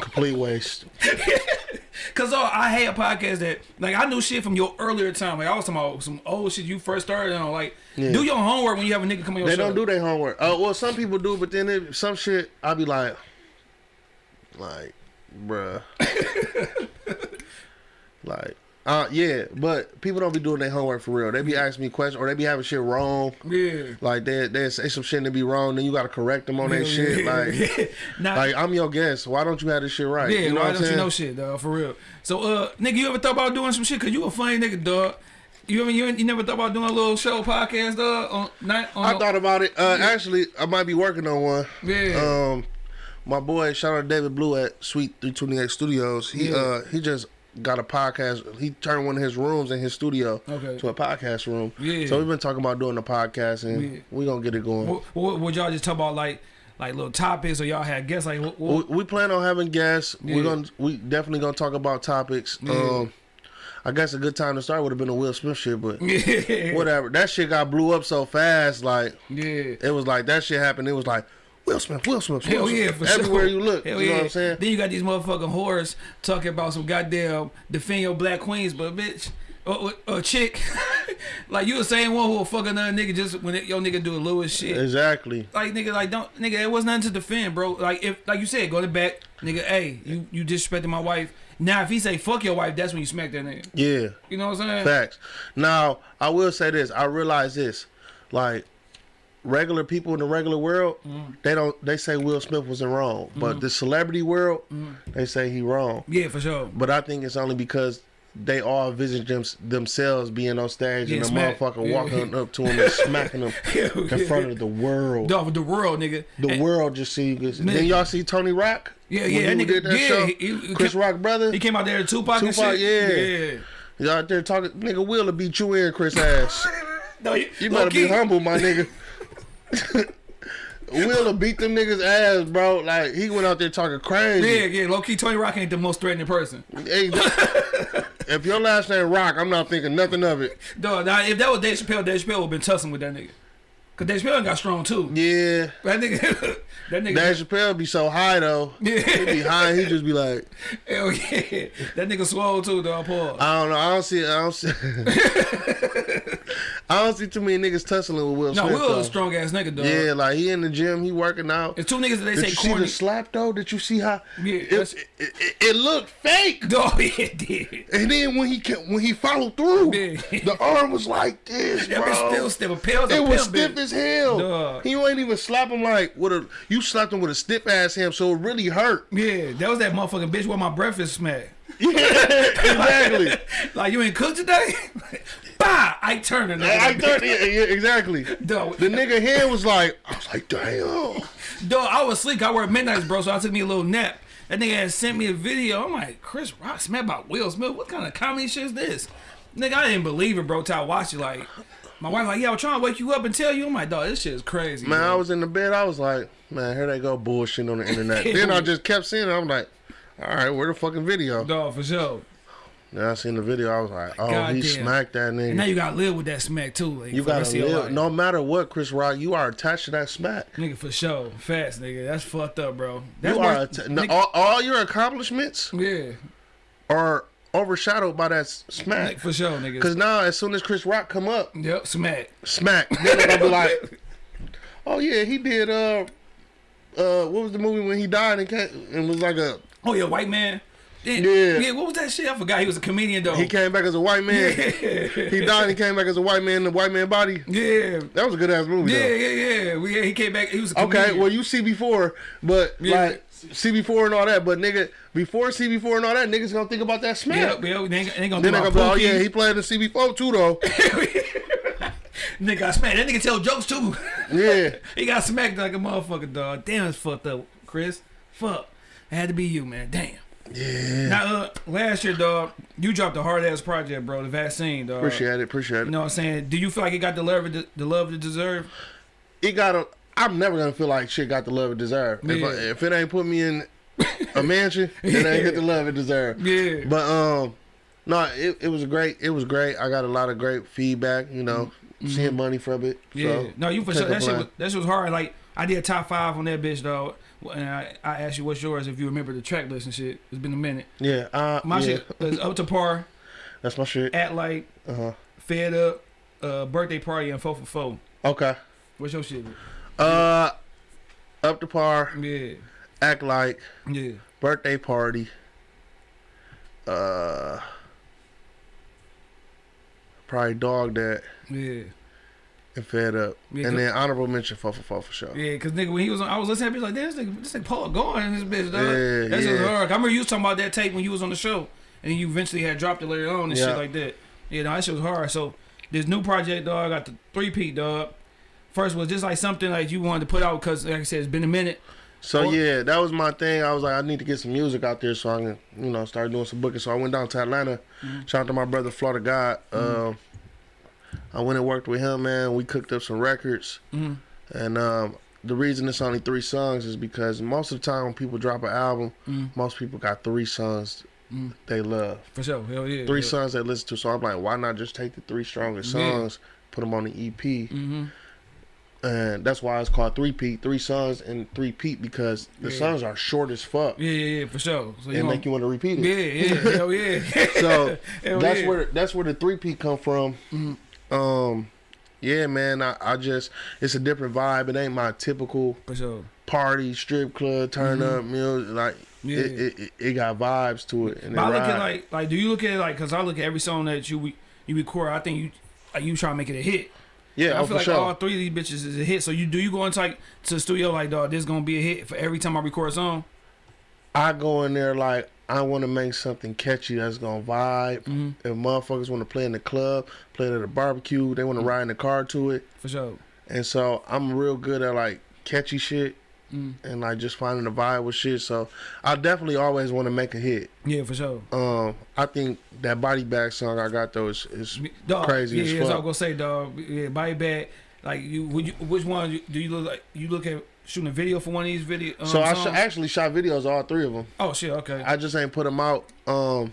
complete waste. Cause oh, I had a podcast that like I knew shit from your earlier time. Like I was talking about some old shit you first started on. Like Yeah. do your homework when you have a nigga come on your They show. don't do their homework. Oh well, some people do, but then it, some shit I be like, like, bruh, like. Uh yeah, but people don't be doing their homework for real. They be asking me questions or they be having shit wrong. Yeah. Like they they say some shit that be wrong, then you gotta correct them on Yeah, shit. yeah, Like. Nah, Like I'm your guest. Why don't you have this shit right? yeah, you know why what don't you know shit, dog? For real. So, uh, nigga, you ever thought about doing some shit? Cause you a funny nigga, dog. You ever you, you never thought about doing a little show podcast, dog? On not on. I thought about it. Uh, actually, I might be working on one. Yeah. Um, my boy, shout out to David Blue at Sweet 328 Studios. He uh he just got a podcast. He turned one of his rooms in his studio Okay. to a podcast room. Yeah. So we've been talking about doing the podcast, and Yeah. we gonna get it going. What, what, would y'all just talk about like like little topics or y'all had guests like what, we, what, we plan on having guests. Yeah. We're gonna we definitely gonna talk about topics. Yeah. Um, I guess a good time to start would have been a Will Smith shit, but yeah whatever. That shit got blew up so fast. Like yeah it was like that shit happened. It was like Will Smith, Will Smith, Will Hell yeah, for Everywhere sure. you look, Hell you know yeah. what I'm saying? Then you got these motherfucking whores talking about some goddamn defend your black queens, but bitch, or, or, or chick, like you the same one who will fuck another nigga just when it, your nigga do a Lewis shit. Exactly. Like nigga, like don't nigga, it was nothing to defend, bro. Like if like you said, go to back, nigga. Hey, you you disrespecting my wife. Now if he say fuck your wife, that's when you smack that nigga. Yeah. You know what I'm saying? Facts. Now, I will say this. I realize this. Like, regular people in the regular world, Mm. they don't. They say Will Smith was wrong, Mm-hmm. but the celebrity world, they say he wrong. Yeah, for sure. But I think it's only because they all visit them, themselves being on stage Yeah, and the smack. motherfucker Yeah. walking up to him and smacking him in front of the world. With the world, nigga. The And- world just see. you. Then y'all see Tony Rock. Yeah, yeah, that nigga- that yeah, show? he- he- Chris Rock brother. He came out there, Tupac, and Tupac, shit. yeah. Y'all out there talking, nigga. Will beat you in, Chris ass. No, you, You better be humble, my nigga. Willa beat them niggas ass, bro. Like he went out there talking crazy. Yeah, yeah, low key. Tony Rock ain't the most threatening person. Hey, if your last name Rock, I'm not thinking nothing of it. Dog, now if that was Dave Chappelle, Dave Chappelle would been tussling with that nigga. Cause Dave Chappelle got strong too. Yeah, That nigga, that nigga, Dave Chappelle be so high though. Yeah. He be high. He just be like, hell yeah, that nigga swole too, dog. Paul. I don't know. I don't see. I don't see. I don't see too many niggas tussling with Will No, Smith. Will though. a strong ass nigga, dog. Yeah, like he in the gym, he working out. It's two niggas that they Did say you see corny. the slap though? Did you see how? Yeah, it, it, it, it looked fake. Oh, dog, it did. And then when he ca- when he followed through, the arm was like this, bro. bitch still stiff. A pill, it was stiff as hell. Dog. He ain't even slap him like with a. You slapped him with a stiff ass hand, so it really hurt. Yeah, that was that motherfucking bitch where my breakfast smack. Yeah, exactly. Like you ain't cooked today? bah! I turned it. I, thought, yeah, yeah, exactly. Dog, The nigga hand was like, I was like, damn. Dog, I was asleep. I work midnights, bro, so I took me a little nap. That nigga had sent me a video. I'm like, Chris Rock smacked by Will Smith. What kind of comedy shit is this? Nigga, I didn't believe it, bro, till I watched it. Like, my wife like, yeah, I was trying to wake you up and tell you. I'm like, dog, this shit is crazy. Man, bro. I was in the bed. I was like, man, here they go bullshit on the internet. then I just kept seeing it. I'm like, all right, where the fucking video? Dog, for sure. Then I seen the video. I was like, oh, he Goddamn. smacked that nigga. And now you gotta live with that smack, too. Like, You gotta rest of your live. No matter what, Chris Rock, you are attached to that smack. Nigga, for sure. Fast, nigga. That's fucked up, bro. That's you are worse- no, nigga- all, all your accomplishments Yeah, are overshadowed by that smack. for sure, nigga. Cause now, as soon as Chris Rock come up, Yep, smack. smack, then they gonna be like, oh yeah, he did. Uh, uh, what was the movie when he died and came, and was like a Oh, yeah, white man. Yeah, Yeah. yeah. What was that shit? I forgot. He was a comedian though. he came back as a white man. he died and he came back as a white man in the white man body. yeah, That was a good ass movie. yeah, though. yeah, yeah. We, yeah. He came back. He was a Okay, well you see before, but Yeah. like CB4 and all that, but nigga, before CB4 and all that, niggas gonna think about that smack. yeah, yeah. They ain't, they gonna Then they gonna be, oh yeah, he played the CB4 too though. Nigga got smacked. That nigga tell jokes too. yeah, he got smacked like a motherfucker, dog. Damn, it's fucked up, Chris. Fuck. It had to be you, man. Damn. yeah. Now, uh, last year, dog, you dropped a hard ass project, bro. The vaccine, dog. Appreciate it, appreciate it. You know what I'm saying? Do you feel like it got the love, it- the love it deserve? It got a. I'm never gonna feel like shit got the love it deserved. If, I, if it ain't put me in a mansion, it ain't get the love it deserved. Yeah. But um, no, it, it was great. It was great. I got a lot of great feedback. You know, seeing money from it. Mm-hmm. Yeah. So, no, you for sure. That shit, was, that shit was hard. Like I did a top five on that bitch, though. And I, I asked you what's yours if you remember the track list and shit. It's been a minute. Yeah, uh, My yeah, shit is up to par, That's my shit. at like, Uh huh. fed up, uh, birthday party, and four for four. Okay. What's your shit? Uh, up to par. Yeah, Act like yeah. birthday party. Uh, probably dog that Yeah, and fed up, Yeah, and then honorable mention for for for for sure. yeah. Cause nigga, when he was on, I was listening to that bitch like, damn, this nigga, this nigga Paul going in this bitch, dog. Yeah, That's just yeah. hard. I remember you was talking about that tape when you was on the show, and you eventually had dropped it later on and Yeah. shit like that. Yeah, no, that shit was hard. So this new project, dog, got the three peat, dog. First was just like something like you wanted to put out because, like I said, it's been a minute. So Or- yeah, that was my thing. I was like, I need to get some music out there so I can, you know, start doing some booking. So I went down to Atlanta. Mhm. Shout out to my brother Florida God. Mm-hmm. Um, I went and worked with him, man. We cooked up some records, Mhm. and um, the reason it's only three songs is because most of the time when people drop an album, Mhm. most people got three songs Mhm. they love, For sure. Hell yeah. three yeah. songs they listen to. So I'm like, why not just take the three strongest Yeah. songs, put them on the EP, Mm-hmm. And that's why it's called three peat, three songs and three peat because the Yeah. songs are short as fuck Yeah, yeah, yeah, for sure. So and gonna- make you want to repeat it. Yeah, yeah, hell yeah. So Hell that's yeah. where that's where the three P come from. Mhm. Um, yeah, man. I, I just it's a different vibe. It ain't my typical for sure. party strip club turn Mhm. up music. Like Yeah. it, it, it, got vibes to it. And But I it look at like like do you look at it like because I look at every song that you you record, I think you like you try to make it a hit. Yeah, I oh, feel for like sure. all three of these bitches is a hit. So you do you go into like to the studio like dog, this gonna be a hit for every time I record a song. I go in there like I want to make something catchy that's gonna vibe. Mm-hmm. If motherfuckers want to play in the club, play it at a barbecue, they want to ride in the car to it. For sure. And so I'm real good at like catchy shit Mm. and like just finding the vibe with shit. So I definitely always want to make a hit. Yeah, for sure. Um, I think that body bag song I got though is, is Dog, Crazy yeah, as yeah, that's what I was gonna say, dog. Yeah, body bag. Like you, would you, which one do you look like? You look at shooting a video for one of these video. Um, so I sh- actually shot videos all three of them. oh shit, okay. I just ain't put them out. Um,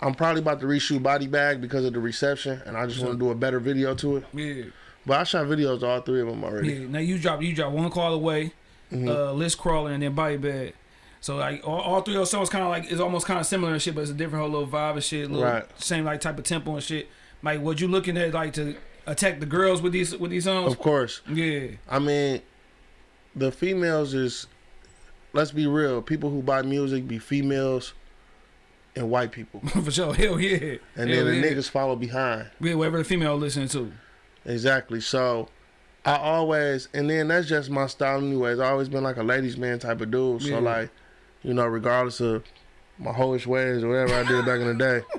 I'm probably about to reshoot body bag because of the reception, and I just want to do a better video to it. yeah, But I shot videos all three of them already. yeah. Now you drop, you drop one call away, Mhm. uh, list crawler, and then body bag. So like all, all three of those songs kind of like it's almost kind of similar and shit, but it's a different whole little vibe and shit, little Right. same like type of tempo and shit. Like, what you looking at like to attack the girls with these with these songs? Of course. Yeah, I mean, the females is. Let's be real. People who buy music be females and white people, for sure. Hell yeah. and Hell then the yeah. niggas follow behind. Yeah, whatever the female listening to. Exactly. So I always and then that's just my style anyways. I always been like a ladies man type of dude. So Yeah. like, you know, regardless of my hoish ways or whatever I did back in the day.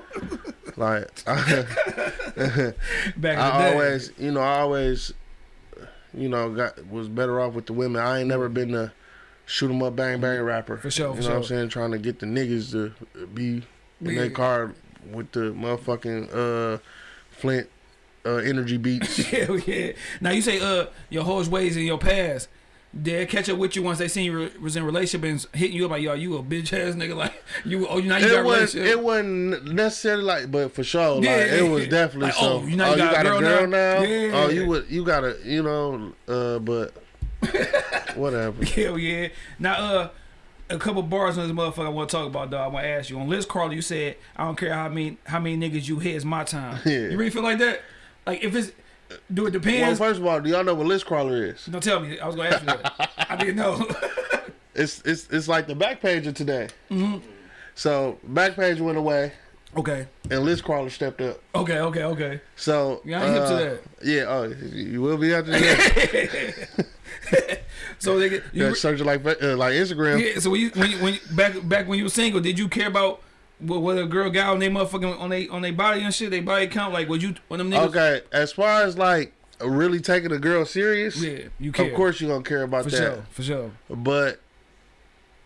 Like I, Back in the I day. always you know, I always you know, got was better off with the women. I ain't never been the shoot 'em up bang bang rapper. For sure, You for know what I'm saying? Trying to get the niggas to be in Yeah. their car with the motherfucking uh Flint uh energy beats. Hell yeah. Now you say uh your whole ways in your past. Did they catch up with you once they seen you re- was in relationship and hitting you up like yo you a bitch ass nigga like you oh you now you got it a was it wasn't necessarily like but for sure like Yeah, it was yeah. definitely Like, so oh, you know you got a girl now? now, Yeah. oh you would you got a, you know uh but whatever Hell yeah. Now uh a couple bars on this motherfucker I want to talk about though. I want to ask you on list crawler. You said I don't care how many how many niggas you hit is my time. Yeah. You really feel like that? Like if it's do it depends. well first of all do y'all know what list crawler is don't tell me. I was gonna ask you that. I didn't know. it's it's it's like the back page of today Mm-hmm. so back page went away okay. and list crawler stepped up Okay. Okay. Okay. so Yeah, I'm hip to uh, that. yeah oh you will be after that So they get you, yeah, search like uh, like Instagram Yeah, so when you, when you, when you, back back when you were single, did you care about what, what a girl got on their motherfucking on they on their body and shit, they body count? Like, would you when them niggas? okay as far as like really taking a girl serious Yeah, you care. of course you're gonna care about for that sure, for sure. But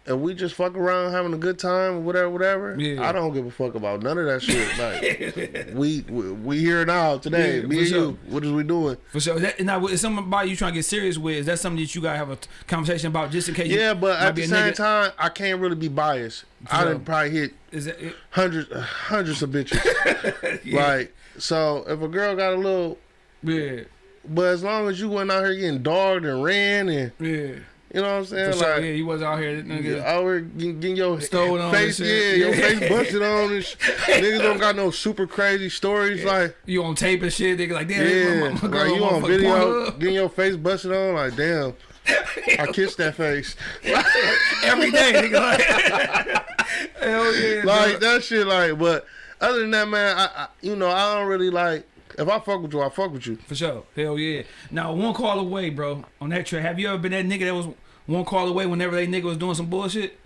if we just fuck around having a good time, or whatever, whatever, Yeah. I don't give a fuck about none of that shit. Like we, we we here now today, Yeah, me and sure. you. What is we doing? For sure. That, now, is somebody you trying to get serious with? Is that something that you gotta have a conversation about just in case? Yeah, but at the same nigga- time, I can't really be biased. I sure. done probably hit it? hundreds uh, hundreds of bitches. Yeah. Like so, if a girl got a little, Yeah, but as long as you went out here getting dogged and ran and yeah. You know what I'm For saying, sure. like. Yeah, you was out here. Nigga. Out here getting, getting your on face, yeah, your face busted on and sh- niggas don't got no super crazy stories like You on tape and shit. Nigga, like damn, Yeah, my, my girl like you on video, getting your face busted on, like damn. I kissed that face, every day. Nigga, like, hell yeah. like that shit. Like, but other than that, man, I, I, you know, I don't really like. If I fuck with you, I fuck with you. For sure. Hell yeah. Now, one call away, bro, on that track. Have you ever been that nigga that was one call away whenever they nigga was doing some bullshit?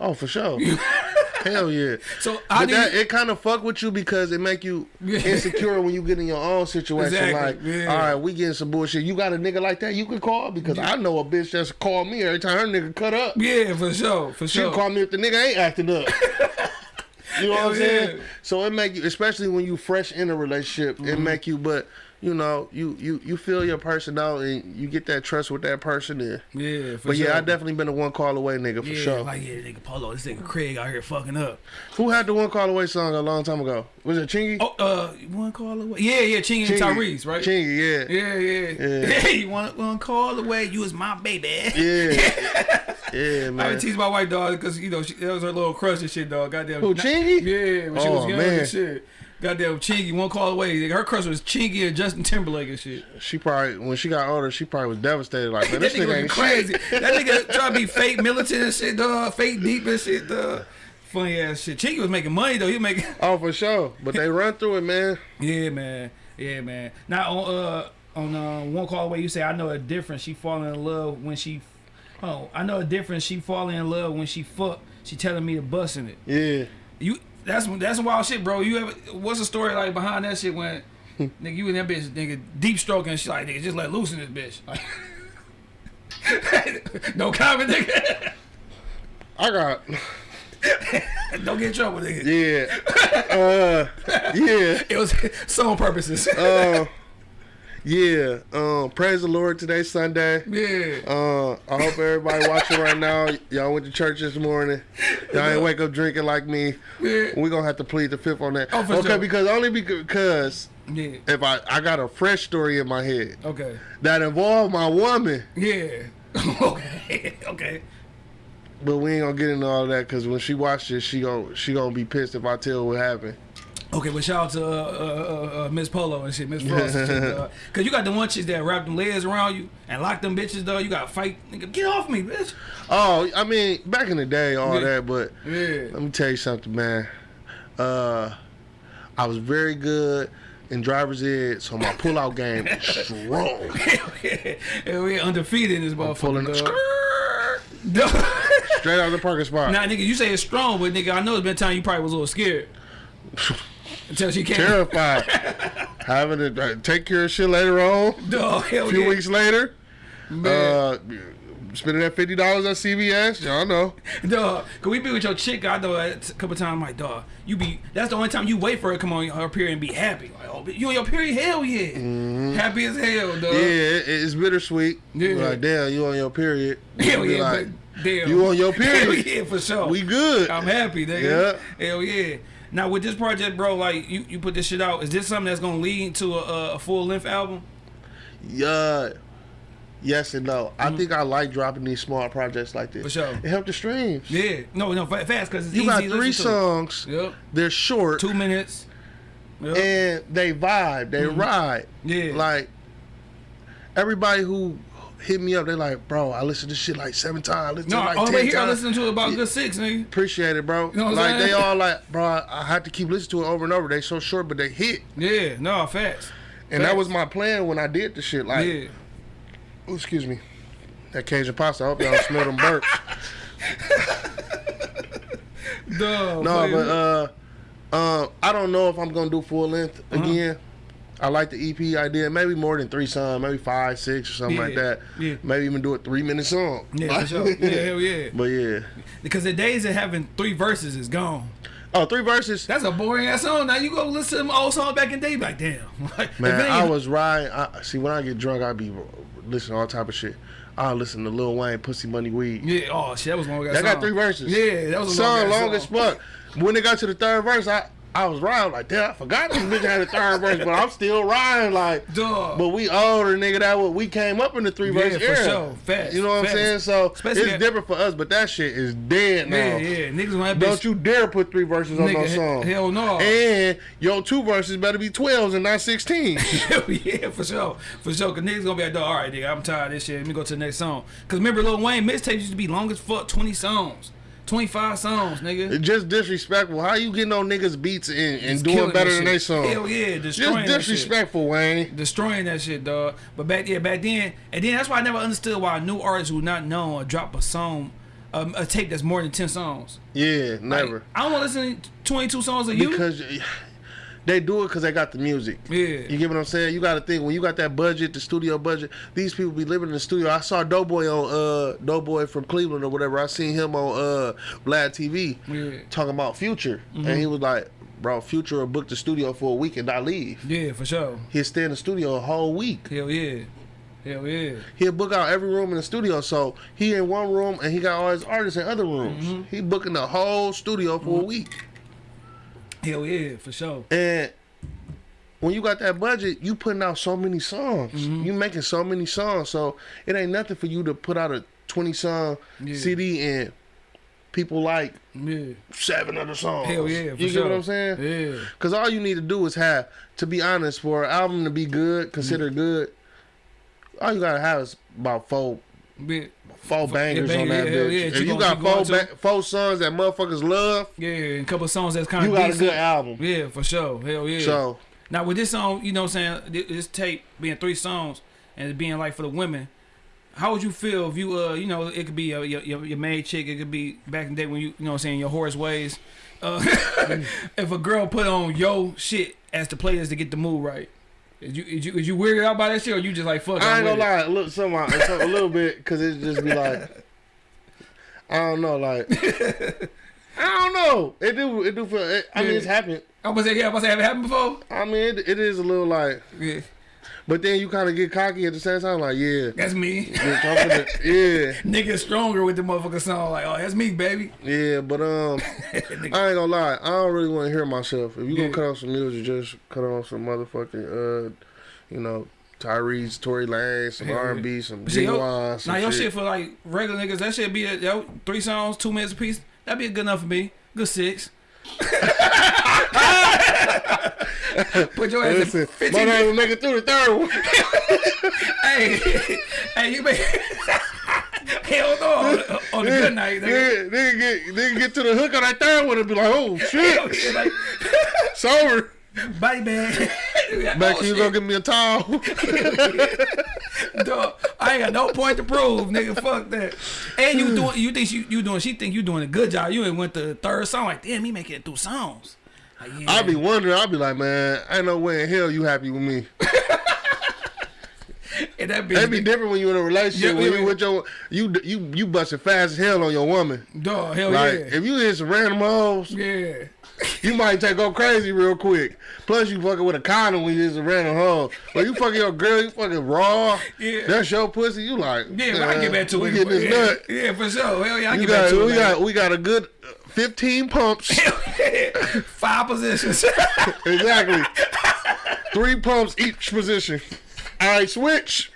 Oh, for sure. Hell yeah. So I But that it kind of fuck with you because it make you insecure when you get in your own situation. Exactly, Like, yeah. all right, we getting some bullshit. You got a nigga like that you can call because I know a bitch that's called me every time her nigga cut up. yeah, for sure, for She sure. can call me if the nigga ain't acting up. you know what I'm Hell saying? So it make you, especially when you fresh in a relationship, it Mm-hmm. make you. But you know, you you you feel your person out and you get that trust with that person. And, yeah, for but sure. yeah, I definitely been a one call away nigga for yeah, sure. Like yeah, nigga Polo, this nigga Craig out here fucking up. Who had the one call away song a long time ago? Was it Chingy? Oh, uh, one call away. Yeah, yeah, Chingy and Tyrese, right? Chingy, yeah. Yeah, yeah. Yeah. Hey, want one call away? You was my baby. Yeah, yeah, man. I would tease my white dog because you know she, that was her little crush and shit, dog. Goddamn. Who, Chingy? Yeah, when she was Oh, young man. and shit. Goddamn Chingy, one call away. Her crush was Chingy and Justin Timberlake and shit. She probably when she got older, she probably was devastated. Like, man, that this nigga nigga ain't crazy. crazy. that nigga trying to be fake militant and shit, dog. Fake deep and shit, dog. Funny ass shit. Chingy was making money though. He was making. Oh, for sure. But they run through it, man. Yeah, man. Yeah, man. Now on uh on uh, one call away, you say I know a difference. She falling in love when she. Oh, I know a difference. She falling in love when she fuck. She telling me to bust in it. Yeah. You that's that's wild shit, bro. You ever what's the story like behind that shit when nigga you and that bitch nigga deep stroking and shit like nigga just let loose in this bitch. Like, no comment, nigga. I got. Don't get in trouble, nigga. Yeah. Uh. Yeah. It was song purposes. Uh. Yeah. Um. Praise the Lord. Today's Sunday. yeah. Uh, I hope everybody watching right now, y'all went to church this morning. Y'all ain't wake up drinking like me. Yeah. We gonna have to plead the fifth on that. Oh, for okay, sure. because only because Yeah. if I I got a fresh story in my head Okay. that involved my woman, Yeah. okay. Okay. but we ain't gonna get into all that because when she watches this, she gon' she gonna be pissed if I tell what happened. Okay, but shout out to uh, uh, uh, Miss Polo and shit, Miss Frost and shit, dog. Cause you got the one chicks that wrap them legs around you and lock them bitches, though. You got to fight, nigga. Get off me, bitch. Oh, I mean, back in the day, all Yeah. that, but Yeah. let me tell you something, man. Uh, I was very good in driver's ed, so my pullout game is strong. Yeah. Hell yeah, undefeated in this motherfucker. Pulling dog. skirt Dog. straight out of the parking spot. Nah, nigga, you say it's strong, but nigga, I know it's been time you probably was a little scared. Until she came. Terrified, having to uh, take care of shit later on. Dog, hell A few yeah. weeks later, Man. uh, spending that fifty dollars at CVS. Y'all know. Dog, cause we be with your chick. I know a couple times. I'm like, dog, you be. That's the only time you wait for her to come on her period and be happy. Like, oh, you on your period? Hell yeah, happy as hell, dog. Yeah, it, it's bittersweet. Yeah. Like damn, you on your period. Hell Be yeah, like, damn. you on your Hell period. yeah, for sure. We good. I'm happy, nigga. Yeah. Hell yeah. Now with this project, bro, like you, you put this shit out. Is this something that's gonna lead to a, a full length album? Yeah. Yes and no. I mm. think I like dropping these small projects like this. For sure. It helped the streams. Yeah. No, no, fast because it's You easy got three songs. Yep. They're short Two minutes. Yep. and they vibe. They mm-hmm. ride. Yeah. Like everybody who hit me up, they like, bro, I listened to this shit like seven times. Listen no, like all the way 10 here, I times. listened to it about Yeah. good six, nigga. Appreciate it, bro. You know like saying? they all like, bro, I, I had to keep listening to it over and over. They so short, but they hit. Yeah. No, facts. And that was my plan when I did the shit. Like, yeah. oh, excuse me, that Cajun pasta. I hope y'all smell them burps. Duh, No, but uh, uh, I don't know if I'm gonna do full length Uh-huh. again. I like the EP idea. Maybe more than three songs, maybe five, six, or something like that. yeah. Maybe even do a three minute song. yeah, for sure. Yeah, hell yeah. But yeah. Because the days of having three verses is gone. Oh, three verses. That's a boring ass song. Now you go listen to them old songs back in the day, like damn. Man, I was riding. I, see, when I get drunk, I be listening to all type of shit. I listen to Lil Wayne, Pussy Money Weed. Yeah. Oh shit, that was long ass. That got three verses. Yeah, that was a song long, long as fuck. When it got to the third verse, I I was riding like, damn, I forgot this bitch had a third verse, but I'm still riding like. Dog. But we older, nigga. That what we came up in the three verse Yeah, for era. sure. Facts, You know what facts. I'm saying? So Especially it's that- different for us, but that shit is dead now. yeah, yeah. Niggas gonna Don't bitch- you dare put three verses on Nigga, no he- song. hell no. And your two verses better be 12s and not 16. Yeah, for sure, for sure. Cause niggas gonna be like, "Dog, all right, nigga, I'm tired of this shit. Let me go to the next song. Cause remember, Lil Wayne mixtapes used to be long as fuck, 20 songs, 25 songs, nigga. It's just disrespectful. How you getting on niggas beats and, and doing better than shit. they song? Hell yeah, destroying Just that shit. disrespectful, Wayne. destroying that shit, dog. But back yeah, back then, and then that's why I never understood why new artists would not know or drop a song a, a tape that's more than ten songs. Yeah, Like, never. I don't want to listen to twenty two songs of you. because they do it because they got the music. yeah. You get what I'm saying? You got to think when you got that budget, the studio budget. These people be living in the studio. I saw Doughboy on uh Doughboy from Cleveland or whatever. I seen him on uh Vlad TV Yeah. talking about Future, and he was like, "Bro, Future will book the studio for a week and I leave. Yeah, for sure. He'll stay in the studio a whole week. Hell yeah. Hell yeah. He'll book out every room in the studio. So he in one room and he got all his artists in other rooms. He booking the whole studio for a week. Hell yeah, for sure. And when you got that budget, you putting out so many songs. Mm-hmm. You making so many songs. So it ain't nothing for you to put out a 20 song Yeah. CD and people like Yeah. seven other songs. Hell yeah, for You sure. get what I'm saying? Yeah. Because all you need to do is have, to be honest, for an album to be good, considered Mm-hmm. good, all you gotta have is about four Yeah. Four bangers yeah, on that yeah, bitch. yeah. If You got four ba- four songs that motherfuckers love, Yeah, and a couple songs that's kind of you got a good album. Yeah, for sure. Hell yeah. So Now with this song, you know what I'm saying, this tape being three songs and it being like for the women, how would you feel if you uh you know it could be uh, your, your your maid chick, it could be back in the day when you you know what I'm saying your horse ways. Uh, if a girl put on yo shit as the players to get the mood right, is you is you is you weirded out by that shit or you just like fuck? I ain't gonna it? lie, look some some- a little bit because it just be like, I don't know, like I don't know. It do it do feel. It, I mean, it's happened. I was say yeah, I was say have it happened before? I mean, it, it is a little like, Yeah, but then you kind of get cocky at the same time, like yeah, that's me. bitch, I'm finna- yeah, Nigga stronger with the motherfucker song like oh that's me baby. yeah. But um, I ain't gonna lie, I don't really want to hear myself. If you Yeah. gonna cut off some music, just cut off some motherfucking uh, you know. Tyrese, Tory Lanez, some yeah. R and B, some genuine, some Now your shit. shit for like regular niggas, that should be a, yo, three songs, two minutes a piece. That'd be good enough for me. Good six. Put your ass Listen, in my 15 name will make it through the third one. Hey, hey, you make hell no on, on the good night. Nigga. Nigga, get nigga get to the hook on that third one and be like, oh shit, oh, yeah, like, sober. body bag. Back oh, you shit. go give me a towel. Dog, I ain't got no point to prove, nigga. Fuck that. And you doing, you think you, you doing, she think you doing a good job. You ain't went to the third song like, damn, he making it through songs. Yeah. I be wondering. I be like, man, ain't no way in hell you happy with me. and that bitch, That'd be different when you in a relationship. Yeah, when yeah, you with your you you you busting fast as hell on your woman. dog, hell Like yeah. if you hit some random hoes, Yeah. you might take go crazy real quick. Plus you fucking with a condom when you hit some random hoe. When you fucking your girl, you fucking raw. Yeah. That's your pussy. You like Yeah, I get back to we it. Get this yeah, nut. yeah, for sure. Hell yeah, I You get back got, to we it. got we got a good 15 pumps. Five positions. exactly. Three pumps each position. All right, switch.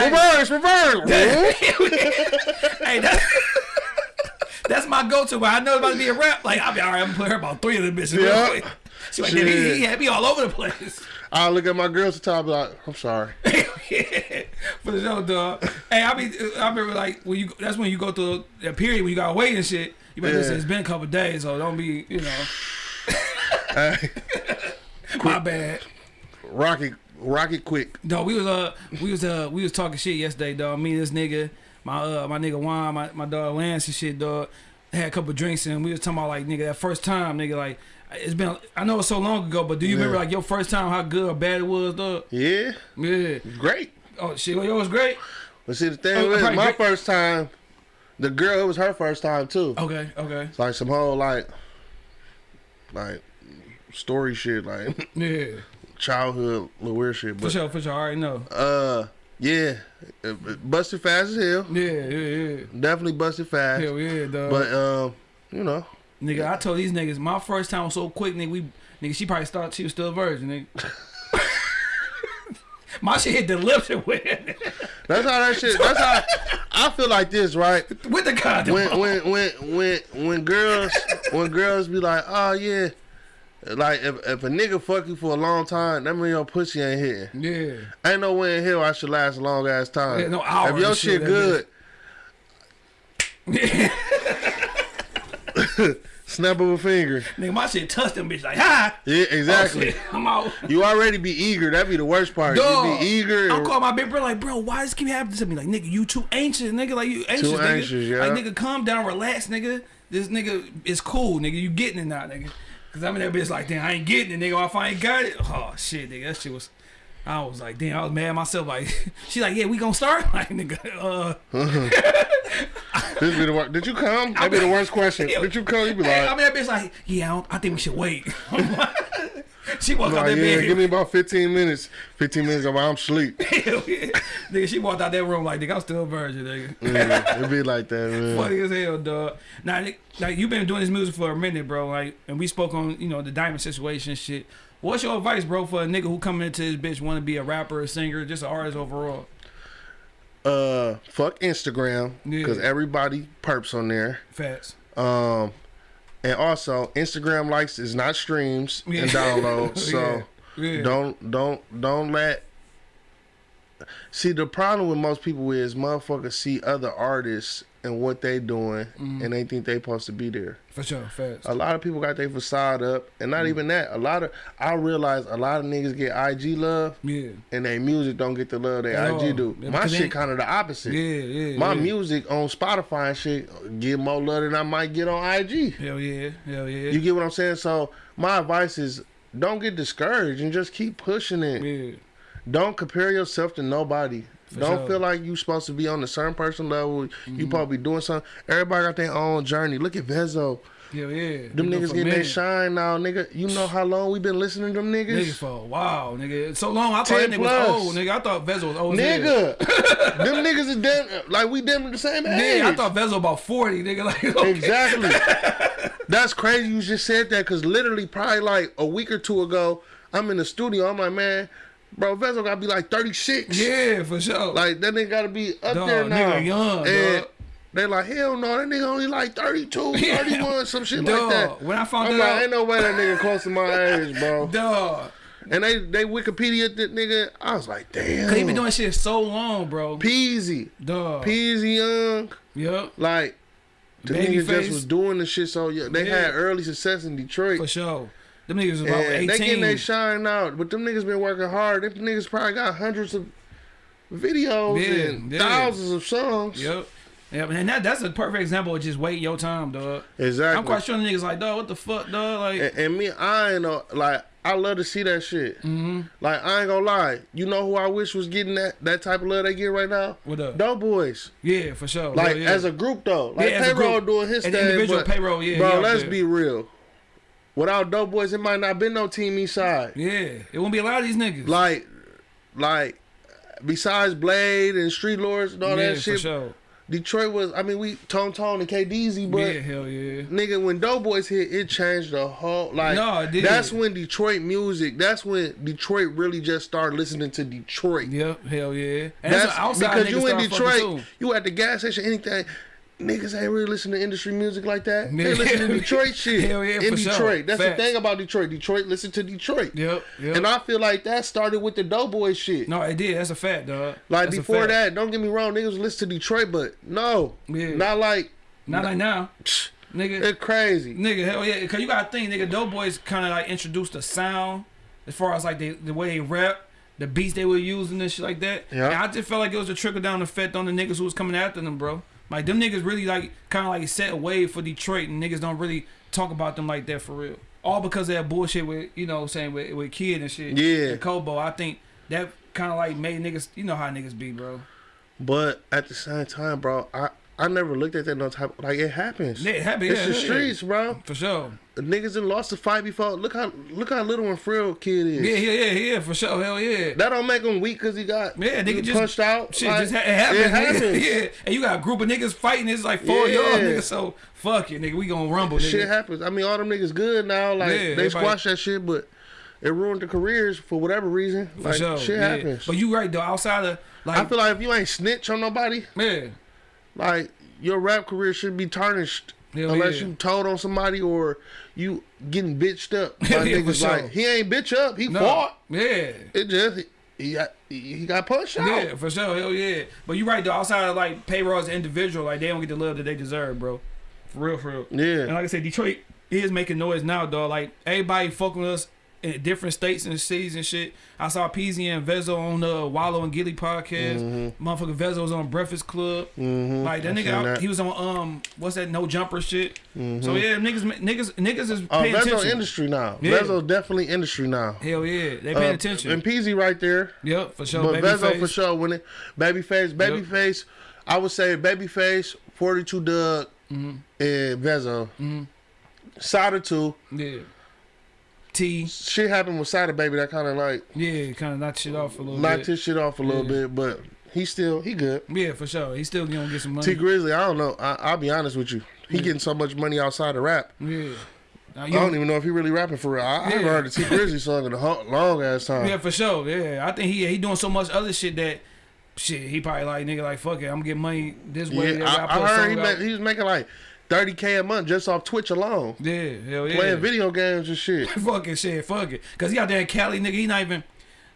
Reverse, reverse. hey, that, that's my go-to. But I know it's about to be a rap. Like, I'll be all right. I'm gonna put her about three of the bitches. quick. She like, damn, he, he had me all over the place. I look at my girls at the top, like, I'm sorry. For the show, dog. Hey, I be, I remember like when you. That's when you go through that period when you gotta wait and shit. You better Yeah. listen. It's been a couple days, so don't be, you know, Hey, my bad. rock it, rock it quick. No, we was uh we was uh we was talking shit yesterday, dog. Me and this nigga, my uh my nigga Juan, my, my dog Lance and shit, dog. Had a couple drinks and we was talking about like nigga that first time, nigga, like it's been I know it's so long ago, but do you Yeah. remember like your first time how good or bad it was, dog? Yeah, Yeah. great. Oh shit, well, yo, it was great. But see, the thing Oh, was, my great. first time, the girl, it was her first time too. Okay, okay. It's like some whole like, like story shit, like Yeah. childhood little weird shit. But, For sure, for sure. I already know. uh, yeah, busted fast as hell. Yeah, yeah, yeah. Definitely busted fast. Hell yeah, dog. But um, you know, nigga, I told these niggas my first time was so quick, nigga. We nigga, she probably thought she was still a virgin, nigga. my shit hit the lips and went that's how that shit. That's how I feel like this, right? with the condom. when when when when when girls when girls be like, oh yeah, like if if a nigga fuck you for a long time, that mean your pussy ain't here. Yeah. Ain't no way in hell I should last a long ass time. Yeah, no hour if your shit, shit, good, Snap of a finger. Nigga, my shit touched them bitch like, ha! Yeah, Oh, exactly. shit, I'm out. you already be eager. That'd be the worst part. Dog, You be eager. I'm calling my big brother like, bro, why does this keep happening to me? Like, nigga, you too anxious, nigga. Like, you anxious, nigga. anxious, yeah. Like, nigga, calm down, relax, nigga. This nigga is cool, nigga. You getting it now, nigga. Cause I'm in that bitch like, damn, I ain't getting it, nigga. If I ain't got it, oh shit, nigga, that shit was. I was like, damn, I was mad at myself. Like, she like, yeah, we gonna start. Like, nigga, uh, This be the worst. Did you come? That'd be the worst question. Did you come? You be hey, I mean, like, that bitch like, yeah, I, don't, I think we should wait. she walked out like, that yeah, bed. give me about 15 minutes. 15 minutes while I'm asleep. Hell yeah. nigga, she walked out that room like, nigga, I'm still a virgin, nigga. Yeah, it'd be like that, man. Funny as hell, dog. Now, like you've been doing this music for a minute, bro. Like, and we spoke on you know the diamond situation shit. What's your advice, bro, for a nigga who coming into this bitch want to be a rapper, a singer, just an artist overall? Uh, fuck Instagram Yeah. because everybody perps on there. Facts. Um, and also Instagram likes is not streams Yeah. and downloads. So Yeah. Yeah. don't don't don't let. See the problem with most people is motherfuckers see other artists and what they doing Mm-hmm. and they think they supposed to be there. For sure. Facts. A lot of people got their facade up, and not even that. A lot of I realize a lot of niggas get IG love, Yeah. and their music don't get the love they. IG do. Yeah, My shit kind of the opposite. Yeah. Yeah. My yeah. music on Spotify and shit get more love than I might get on IG. Hell yeah. Hell yeah. You get what I'm saying? So my advice is don't get discouraged and just keep pushing it. yeah. Don't compare yourself to nobody. For don't sure. Mm-hmm. feel like you supposed to be on a certain person level. You probably doing something. Everybody got their own journey. Look at Vezo. Hell yeah. Them Nigga, niggas getting their shine now, nigga. You know how long we been listening to them Nigga niggas? for a while, nigga. So long. I thought 10 that nigga was old, nigga. I thought Vezo was old. Nigga, them niggas is damn like we damn the same age. Yeah, I thought Vezo about forty, nigga. Like okay. Exactly. That's crazy you just said that because literally probably like a week or two ago, I'm in the studio. I'm like, man, bro, Vezo gotta be like 36. Yeah, for sure. Like that nigga gotta be up Dog, there now. nigga young, and dog. they like, hell no, that nigga only like 32, Yeah. 31, some shit Dog, like that. when I found I'm that like, out- ain't no way that nigga close to my age, bro. Dog. And they they Wikipedia that nigga. I was like, damn. Cause he been doing shit so long, bro. Peezy, Dog. Peezy young. Yep. Like the Babyface. niggas just was doing the shit so yeah, they Yeah. had early success in Detroit. For sure. Them niggas was about And they getting they shine out, but them niggas been working hard. Them niggas probably got hundreds of videos Yeah, and yeah. thousands of songs. Yep. Yep. And that, that's a perfect example of just waiting your time, dog. Exactly. I'm quite sure the niggas like, dog, what the fuck, dog? Like, and, and me, I ain't know, like I love to see that shit. mm-hmm. Like I ain't gonna lie, you know who I wish was getting that that type of love they get right now? what up? Dope boys. Yeah, for sure. Like Hell yeah. as a group though, like Yeah, payroll doing his As thing. individual but, payroll, yeah, Bro, let's there. be real. Without dope boys, it might not been no team east side. Yeah, it won't be a lot of these niggas. Like, like besides Blade and Street Lords and all yeah, that for shit, sure. Detroit was. I mean, we Tone Tone and KDZ, but yeah, hell yeah. nigga, when Doughboys hit, it changed the whole. Like, No, it did. that's when Detroit music. That's when Detroit really just started listening to Detroit. Yep, hell yeah. And That's that's, outside because you in Detroit, you at the gas station, anything. Niggas ain't really listening to industry music like that. They listen to Detroit shit. Hell yeah, in for sure. Detroit. That's Facts. the thing about Detroit. Detroit listen to Detroit. Yep, yep. And I feel like that started with the Doughboy shit. no, it did. That's a fact, dog. Like That's before that, don't get me wrong, niggas listen to Detroit, but no, Yeah. not like Not like now, nigga. it's crazy. Nigga, hell yeah. Cause you gotta think, nigga, Doughboys kind of like introduced the sound as far as like they, the way they rap, the beats they were using and shit like that. Yeah. And I just felt like it was a trickle down effect on the niggas who was coming after them, bro. Like them niggas really like kind of like set a wave for Detroit, and niggas don't really talk about them like that for real. All because of that bullshit with you know saying with with Kid and shit. Yeah. And Kobo. I think that kind of like made niggas. You know how niggas be, bro. But at the same time, bro, I I never looked at that no type like it happens. It happens. It's yeah, the yeah. streets, bro. For sure. Niggas done lost a fight before. Look how look how little and frail kid is. Yeah, yeah, yeah, yeah. For sure. Hell yeah. That don't make him weak because he got Yeah, nigga just- punched out. Shit, Like, just ha- it happens. It happens. yeah, and you got a group of niggas fighting. It's like four Yeah. y'all niggas. So fuck it, nigga. We gonna rumble, nigga. Shit happens. I mean, all them niggas good now. Like Yeah, they squash that shit, but it ruined their careers for whatever reason. For like sure. shit happens. But you right though. Outside of like, I feel like if you ain't snitch on nobody, yeah, like your rap career should be tarnished. Hell unless yeah. you told on somebody or you getting bitched up by yeah, niggas sure. like he ain't bitch up, he no, fought. yeah. It just he got he got punched out. Yeah, for sure, hell yeah. But you're right though. Outside of like payroll as an individual, like they don't get the love that they deserve, bro. For real, for real. Yeah. And like I said, Detroit is making noise now, dog. Like everybody fucking with us in different states and cities and shit. I saw Peezy and Vezo on the Wallo and Gillie podcast. Motherfucker Vezo was on Breakfast Club. Mm-hmm. Like that I nigga, that. he was on um, what's that? No jumper shit. So yeah, niggas, niggas, niggas is Oh, paying Vezo attention. industry now. Yeah. Vezo definitely industry now. Hell yeah, they paying Uh, attention. And Peezy right there. yep, for sure. but Baby Vezo face. for sure winning. Babyface, Babyface. I would say Babyface, 42 Dugg, Mm-hmm. and Vezo. Sada too. Yeah. T. Shit happened with Sada Baby that kind of like Yeah, kind of knocked shit off a little knocked bit. his shit off a little Yeah. bit, but he still he good. Yeah, for sure. He's still gonna get some money. Tee Grizzley, I don't know. I, I'll be honest with you. He getting so much money outside of rap. yeah. Now, I don't even know if he really rapping for real. I, I haven't Yeah. heard the Tee Grizzley song in a long ass time. Yeah, for sure. Yeah, I think he he doing so much other shit that shit he probably like nigga like fuck it, I'm gonna get money this way. Yeah, I, put heard he, he was making like 30k a month just off Twitch alone, Yeah, hell yeah. playing video games and shit. Fucking shit, fuck it. Cause he out there in Cali, nigga. He not even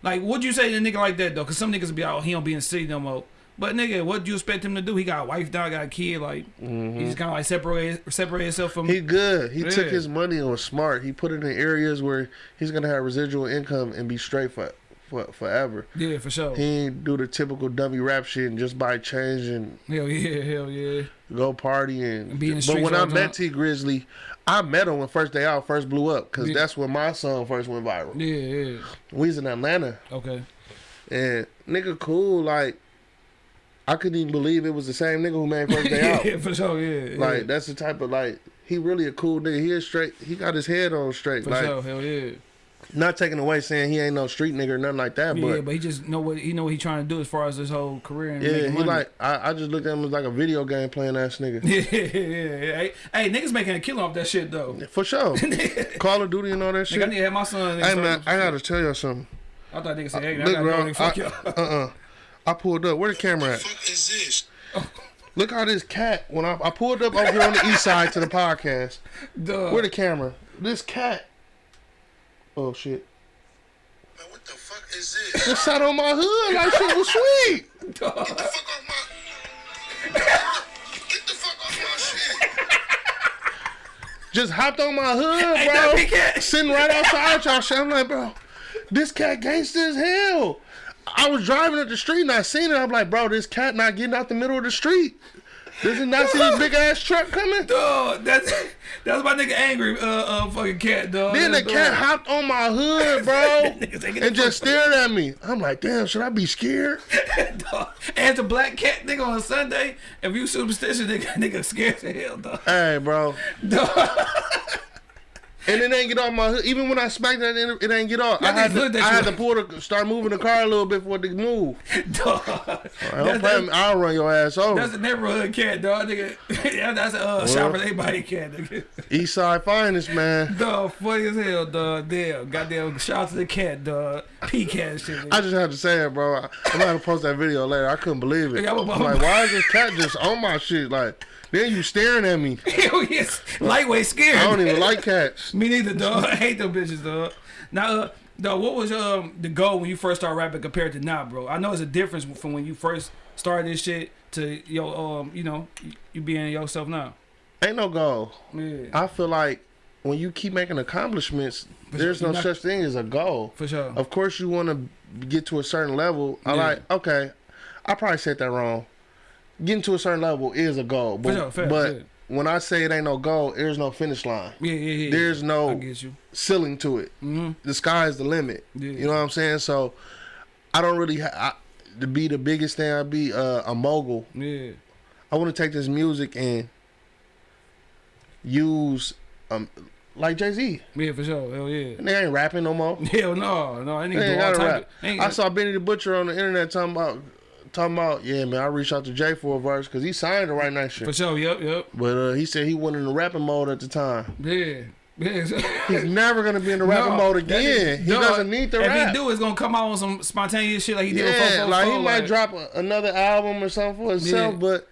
like. What'd you say to a nigga like that though? Cause some niggas be out. He don't be in the city no more. But nigga, what do you expect him to do? He got a wife now, got a kid. Like he just mm-hmm. kind of like separate separate himself from. He good. He took his money and was smart. He put it in areas where he's gonna have residual income and be straight for, for forever. yeah, for sure. He ain't do the typical dummy rap shit and just buy change and hell yeah, hell yeah. go party and. And be in the but when I met. Tee Grizzley, I met him when first day out first blew up because Yeah. that's when my song first went viral. Yeah, yeah. We was in Atlanta Okay. and nigga cool like. I couldn't even believe it was the same nigga who made first day out. yeah, for sure. Yeah, yeah. Like that's the type of like he really a cool nigga. He is straight. He got his head on straight. for like sure. Hell yeah. Not taking away saying he ain't no street nigga or nothing like that. yeah, but but he just know what he know what he trying to do as far as his whole career and yeah, he money. like I, I just looked at him as like a video game playing ass nigga. yeah, yeah, yeah. Hey, hey, niggas making a kill off that shit though. For sure. Call of Duty and all that Nigga, I need to have my son. Hey man, I gotta tell you something. I thought niggas said, hey, I Look, gotta bro. go fuck y'all. uh uh I pulled up. Where the camera at? fuck is this? Look how this cat. When I, I pulled up over here on the east side to the podcast. Duh. Where the camera? This cat. Oh shit. Man, what the fuck is this? Just sat on my hood like shit was sweet. Get the fuck off my. Get the fuck off my shit. Just hopped on my hood, Ain't that bro. Sitting right outside y'all shit. I'm like, bro, this cat gangster as hell. I was driving up the street and I seen it. I'm like, bro, this cat not getting out the middle of the street. Does he not see this big ass truck coming? Dog, that's that's my nigga angry uh uh fucking cat dog. Then the That's cat hopped on my hood, bro, and just stared at me. I'm like, damn, should I be scared? dog. As a black cat nigga on a Sunday, if you superstitious nigga, nigga scared to hell dog. Hey, bro. Dog. And it ain't get off my hood. Even when I smacked that, it it ain't get off. I had to, I had to pull the, start moving the car a little bit for it to move. dog. Don't That's. I'll run your ass over. that's a neighborhood cat, dog, nigga. Yeah, that's a uh, shopper everybody cat, nigga. East side finest, man. Dog, funny as hell, dog. Damn, goddamn, shout out to the cat, dog. P cat shit. Nigga. I just had to say it, bro. I'm gonna post that video later. I couldn't believe it. I'm like, why is this cat just on my shit? Like, then you staring at me. Hell yes, lightweight scared. I don't even like cats. Me neither, dog. I hate them bitches, dog. Now, uh, dog, what was um the goal when you first started rapping compared to now, bro? I know it's a difference from when you first started this shit to yo um you know you, being yourself now. Ain't no goal. Yeah, I feel like when you keep making accomplishments, there's no not- such thing as a goal. for sure. Of course, you want to get to a certain level. I Yeah. like, okay, I probably said that wrong. Getting to a certain level is a goal, but, sure, facts, but yeah. when I say it ain't no goal, there's no finish line. Yeah, yeah, yeah. There's no ceiling to it. hmm The sky is the limit. Yeah. You know what I'm saying? So I don't really ha- I, to be the biggest thing. I be uh, a mogul. Yeah, I want to take this music and use um like Jay Z. yeah, for sure. Hell yeah. They ain't rapping no more. Hell no, no, I They ain't gotta rap. ain't I saw Benny the Butcher on the internet talking about talking about yeah man. I reached out to Jay for a verse because he signed to write next for shit. sure. Yep, yep. But uh, he said he wasn't in the rapping mode at the time. Yeah. Yeah. He's never gonna be in the rapping No, mode again. is- he no, doesn't need to if rap. he do, it's gonna come out on some spontaneous shit like he did with yeah, 444, like he might drop a, another album or something for himself, Yeah. but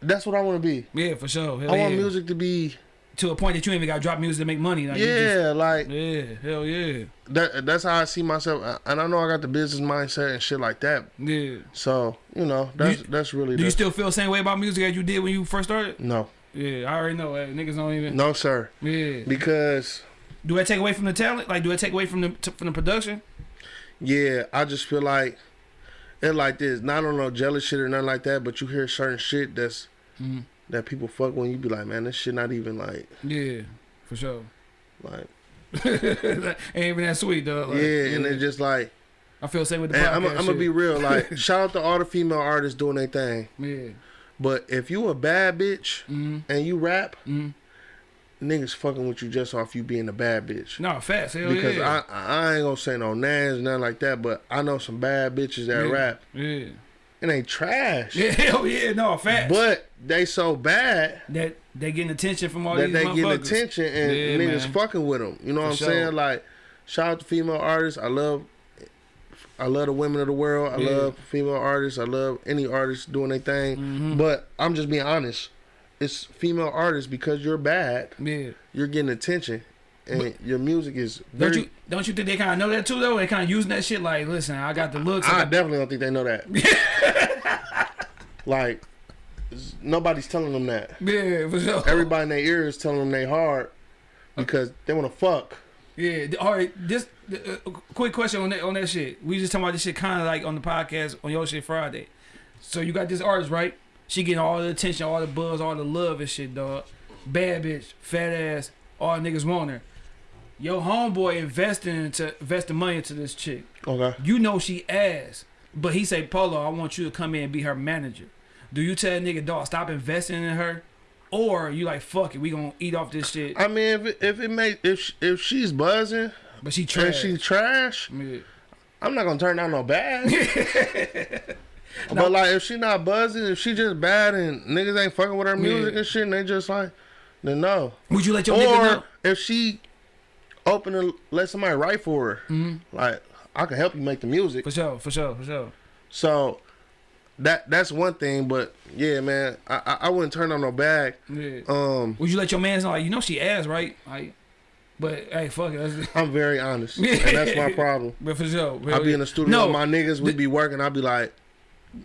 that's what I want to be. Yeah, for sure. Hell I want yeah. music to be to a point that you ain't even got to drop music to make money. Like, you just- yeah, like yeah, hell yeah, that. That's how I see myself, and I know I got the business mindset and shit like that. yeah. So you know, that's you- that's really Do you still feel the same way about music as you did when you first started? no. Yeah, I already know. Uh, niggas don't even. No, sir. Yeah. Because Do that take away from the talent? Like, do it take away from the from the production? yeah, I just feel like it like this. Not on no jealous shit or nothing like that, but you hear certain shit that's Mhm. That people fuck when you be like, man, this shit not even like Yeah, for sure. like Ain't even that sweet, dog. Like, yeah, and it's just like I feel the same with the podcast. I'm gonna be real. Like shout out to all the female artists doing their thing. Yeah. But if you a bad bitch Mm-hmm. and you rap, Mm-hmm. niggas fucking with you just off you being a bad bitch. No, facts. Hell Because yeah. I I ain't gonna say no names, nothing like that. But I know some bad bitches that Yeah. rap. Yeah. It they trash. Yeah, hell yeah, no, facts. But they so bad that they getting attention from all that these they get motherfuckers. attention and Yeah, niggas man. fucking with them. You know what For I'm sure. saying? Like, shout out to female artists. I love, I love the women of the world. I Yeah. love female artists. I love any artist doing their thing. Mhm. But I'm just being honest. It's female artists because you're bad. Yeah. You're getting attention, and your music is very. Don't you don't you think they kind of know that too though? They kind of using that shit like, listen, I got the looks. I I definitely don't think they know that. like, nobody's telling them that. yeah, for sure. Everybody in their ear is telling them they hard because they want to fuck. Yeah. All right. This uh, quick question on that on that shit. We just talking about this shit kind of like on the podcast on your shit Friday. So you got this artist right? She getting all the attention, all the buzz, all the love and shit, dog. Bad bitch, fat ass, all niggas want her. Your homeboy investing into investing money into this chick. Okay. You know she ass, but he say, Polo, I want you to come in and be her manager. Do you tell nigga, dog, stop investing in her? Or you like, fuck it, we gonna eat off this shit. I mean, if it, if it make if if she's buzzing But she trash. she's trash, Yeah. I'm not gonna turn down no bad. but like, if she not buzzing, if she just bad and niggas ain't fucking with her music Yeah. and shit, and they just like, then no. Would you let your nigga Or know? if she open and let somebody write for her, Mhm. like I can help you make the music. For sure, for sure, for sure. So that that's one thing. But yeah, man, I I, I wouldn't turn on no bag. Yeah. Um, Would you let your man know, like, you know she ass, right? Like, but hey, fuck it. I'm very honest, and that's my problem. but for sure. I be in the studio No, with my niggas. We be working. I be like,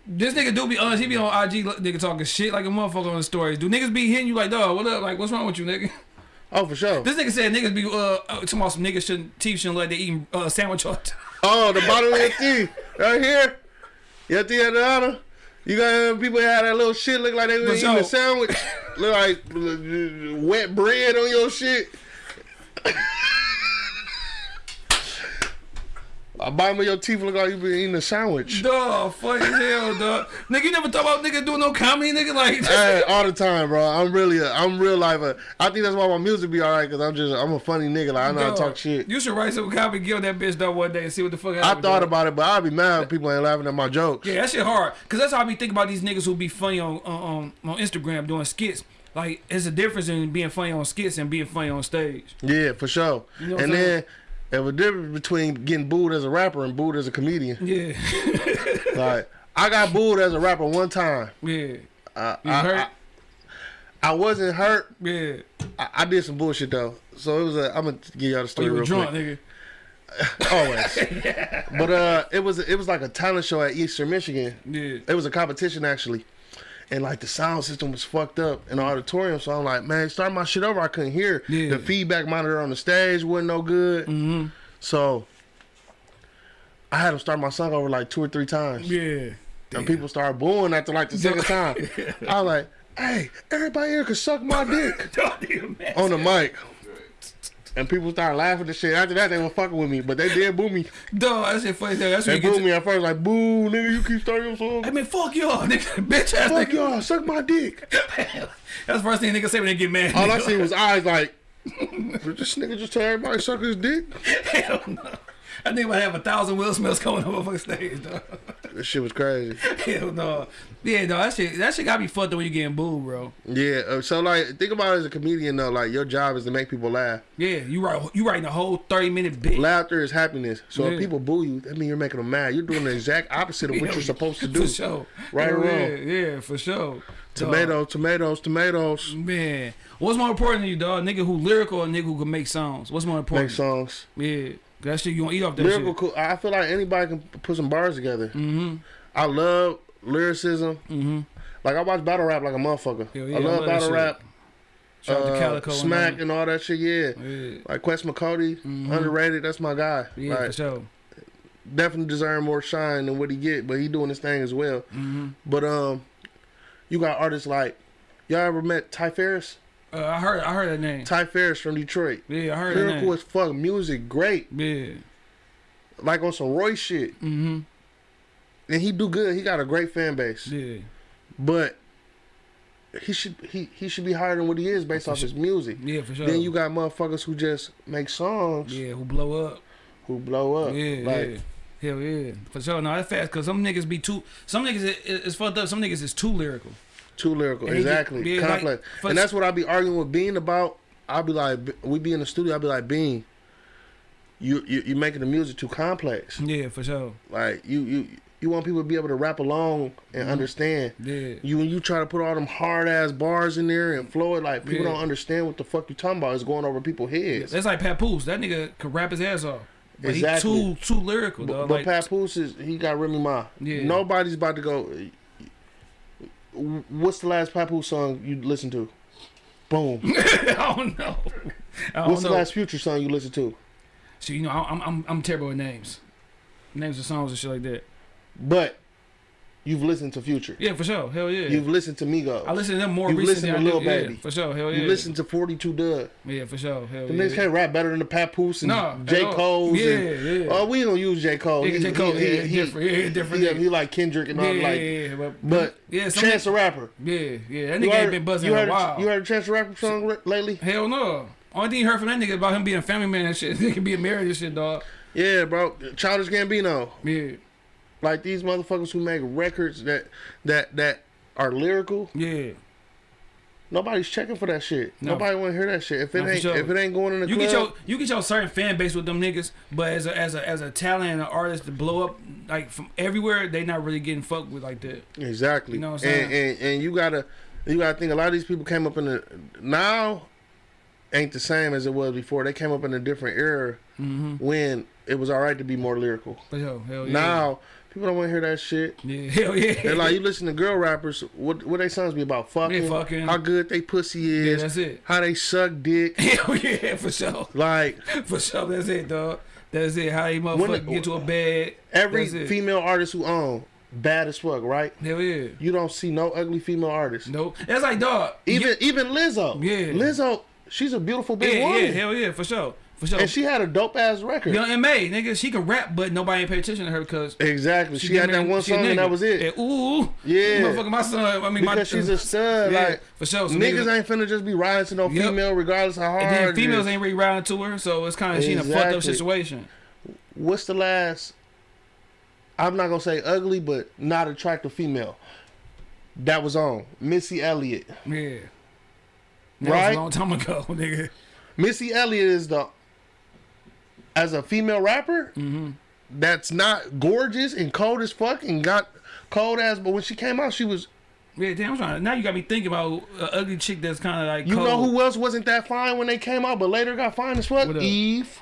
this nigga do be honest. He be on IG, nigga talking shit like a motherfucker on the stories. Do niggas be hitting you like, dog, what up? Like, what's wrong with you, nigga? oh for sure. This nigga said niggas be, uh, uh talking about some niggas shouldn't, teeth shouldn't let they eating uh, sandwich all. Oh, the bottom of your teeth right here. Your teeth at the bottom. You got people that have that little shit look like they was eating a sandwich, look like uh, wet bread on your shit. A bottom of your teeth look like you been eating a sandwich. Dog, fuck as hell, dog. Nigga, you never thought about nigga doing no comedy, nigga? Like, Hey, all the time, bro. I'm really, a, I'm real life. A, I think that's why my music be alright, cause I'm just, I'm a funny nigga. Like I know how to talk shit. You should write some comedy, kill that bitch, dog, one day and see what the fuck I thought about it, but I'd be mad if people ain't laughing at my jokes. Yeah, that shit hard. Cause that's how I be thinking about these niggas who be funny on on on, on Instagram doing skits. Like, it's a difference in being funny on skits and being funny on stage. Yeah, for sure. You know and then there's a difference between getting booed as a rapper and booed as a comedian. Yeah, like I got booed as a rapper one time. yeah, I, You I, hurt? I, I wasn't hurt. yeah. I, I did some bullshit though. So it was a. I'm gonna give y'all the Oh, story you were real drunk, quick. nigga. Always. But uh, it was it was like a talent show at Eastern Michigan. Yeah, It was a competition actually. And like the sound system was fucked up in the auditorium, so I'm like, man, start my shit over. I couldn't hear Yeah. the feedback monitor on the stage wasn't no good. mm-hmm. So I had him start my song over like two or three times. yeah. And people started booing after like the second time. I was like, hey, everybody here can suck my dick Dog, nigga, man. on the mic. And people started laughing and shit. After that, they were fucking with me, but they did boo me. Dog, that shit funny. That's They what you booed get. me at first, like, boo, nigga, you keep starting your song. I mean, fuck y'all, nigga. Bitch ass Fuck y'all, suck my dick. That's the first thing niggas say when they get mad. All I nigga. seen was eyes like, this nigga just tell everybody suck his dick? Hell no. I think might have a thousand Will Smiths coming over fucking stage, dog. This shit was crazy. Hell no. Yeah, no, that shit, that shit gotta be fucked up when you getting booed, bro. Yeah, uh, so like, think about it as a comedian though. Like, your job is to make people laugh. Yeah, you write you writing a whole thirty minute bit. Laughter is happiness. So Yeah. if people boo you, that means you're making them mad. You're doing the exact opposite of what you're supposed to do. For sure. Right or yeah, wrong? Yeah, for sure. Tomatoes, tomatoes, tomatoes. Man. What's more important to you, dog? Nigga who lyrical or nigga who can make songs? What's more important? Make songs. Yeah. That shit you gonna eat off that Lyrical, shit. cool. I feel like anybody can put some bars together. Mm-hmm. I love lyricism. Mm-hmm. Like I watch battle rap like a motherfucker. Hell yeah, I I love love battle rap. Shout out to uh, and Smack and all that shit. Yeah, Yeah, like Quest McCody, Mhm. underrated. That's my guy. yeah, like, for sure. definitely deserve more shine than what he get, but he doing his thing as well. hmm But um, you got artists like y'all ever met Ty Farris? Uh, I heard, I heard that name. Ty Farris from Detroit. Yeah, I heard that Lyrical name. as fuck, music great, Yeah. like on some Roy shit, Mm-hmm. and he do good. He got a great fan base, Yeah. but he should he he should be higher than what he is based For off sure. his music. Yeah, for sure. Then you got motherfuckers who just make songs yeah, who blow up. who blow up. Yeah, like, yeah. Hell yeah. For sure. No, that's fast because some niggas be too. Some niggas is, is fucked up. Some niggas is too lyrical. Too lyrical, And exactly. like, Complex, for- and that's what I be arguing with Bean about. I'll be like, we be in the studio. I'll be like, Bean, you you you making the music too complex. Yeah, for sure. Like you you you want people to be able to rap along and Mhm. understand. Yeah. You when you try to put all them hard ass bars in there and flow it like people Yeah. don't understand what the fuck you talking about. It's going over people's heads. That's like Papoose. That nigga could rap his ass off. But Exactly. he too too lyrical, But, but like, Papoose is he got Remy Ma. Yeah. Nobody's about to go. What's the last Papoose song you listened to? Boom. I don't know. I don't What's know. the last Future song you listened to? So you know, I'm I'm I'm terrible with names, names of songs and shit like that. But you've listened to Future. Yeah, for sure. Hell yeah. You've listened to Migos. I listen to them more You recently. listen to I do- Lil yeah, Baby. for sure. Hell yeah. You listened to 42 Dugg. Yeah, for sure. Hell The yeah. niggas can't rap better than the Papoose and Nah, J. Cole's. Yeah, and, yeah. Oh, we don't use J. Cole. Yeah, J. Cole, yeah, different, yeah, different He, he like Kendrick and yeah, all yeah, like. yeah, but, But yeah, some Chance the Rapper. Yeah, yeah. That nigga heard, ain't been buzzing in a while. You heard a Chance the Rapper song lately? Hell no. Only thing you heard from that nigga about him being a family man and shit. He can be being married and shit, dog. Yeah, bro. Childish Gambino. Yeah, Like these motherfuckers who make records that that that are lyrical. yeah. Nobody's checking for that shit. No. Nobody want to hear that shit. If it No, ain't sure. if it ain't going in the You club, get your you get your certain fan base with them niggas, but as a as a as a talent and an artist to blow up like from everywhere, they not really getting fucked with like that. Exactly. You know what I'm and, saying? and and you gotta you gotta think a lot of these people came up in the now ain't the same as it was before. They came up in a different era Mm-hmm. when it was alright to be more lyrical. Sure, hell yeah. Now people don't want to hear that shit. yeah, hell yeah. They're like you listen to girl rappers. What what they songs be about? Fucking, fucking. how good they pussy is. yeah, that's it. how they suck dick. Hell yeah, for sure, Like for sure. That's it, dog. That's it. How you motherfucker get to a bed? every female artist who own bad as fuck, right? Hell yeah. You don't see no ugly female artists. Nope. That's like dog. Even even Lizzo. Yeah. Lizzo, she's a beautiful big yeah, woman. yeah, hell yeah, for sure, for sure. and she had a dope ass record. Young M.A. nigga, she can rap, but nobody ain't pay attention to her because Exactly. She, had that one song and that was it. Yeah, ooh, Yeah. motherfucker, my son. I mean, my because she's a stud. yeah, like for sure. So niggas, niggas, ain't finna just be riding to no Yep. female regardless of how hard. and then females ain't really riding to her, so it's kind of she in a fucked up situation. What's the last? I'm not gonna say ugly, but not attractive female. That was on Missy Elliott. Yeah, that was Right? a long time ago, nigga. Missy Elliott is the as a female rapper Mm-hmm. that's not gorgeous and cold as fuck and got cold ass. But when she came out, she was. Yeah, damn, I'm trying. Now you got me thinking about an ugly chick that's kind of like You cold. know who else wasn't that fine when they came out, but later got fine as fuck? Eve.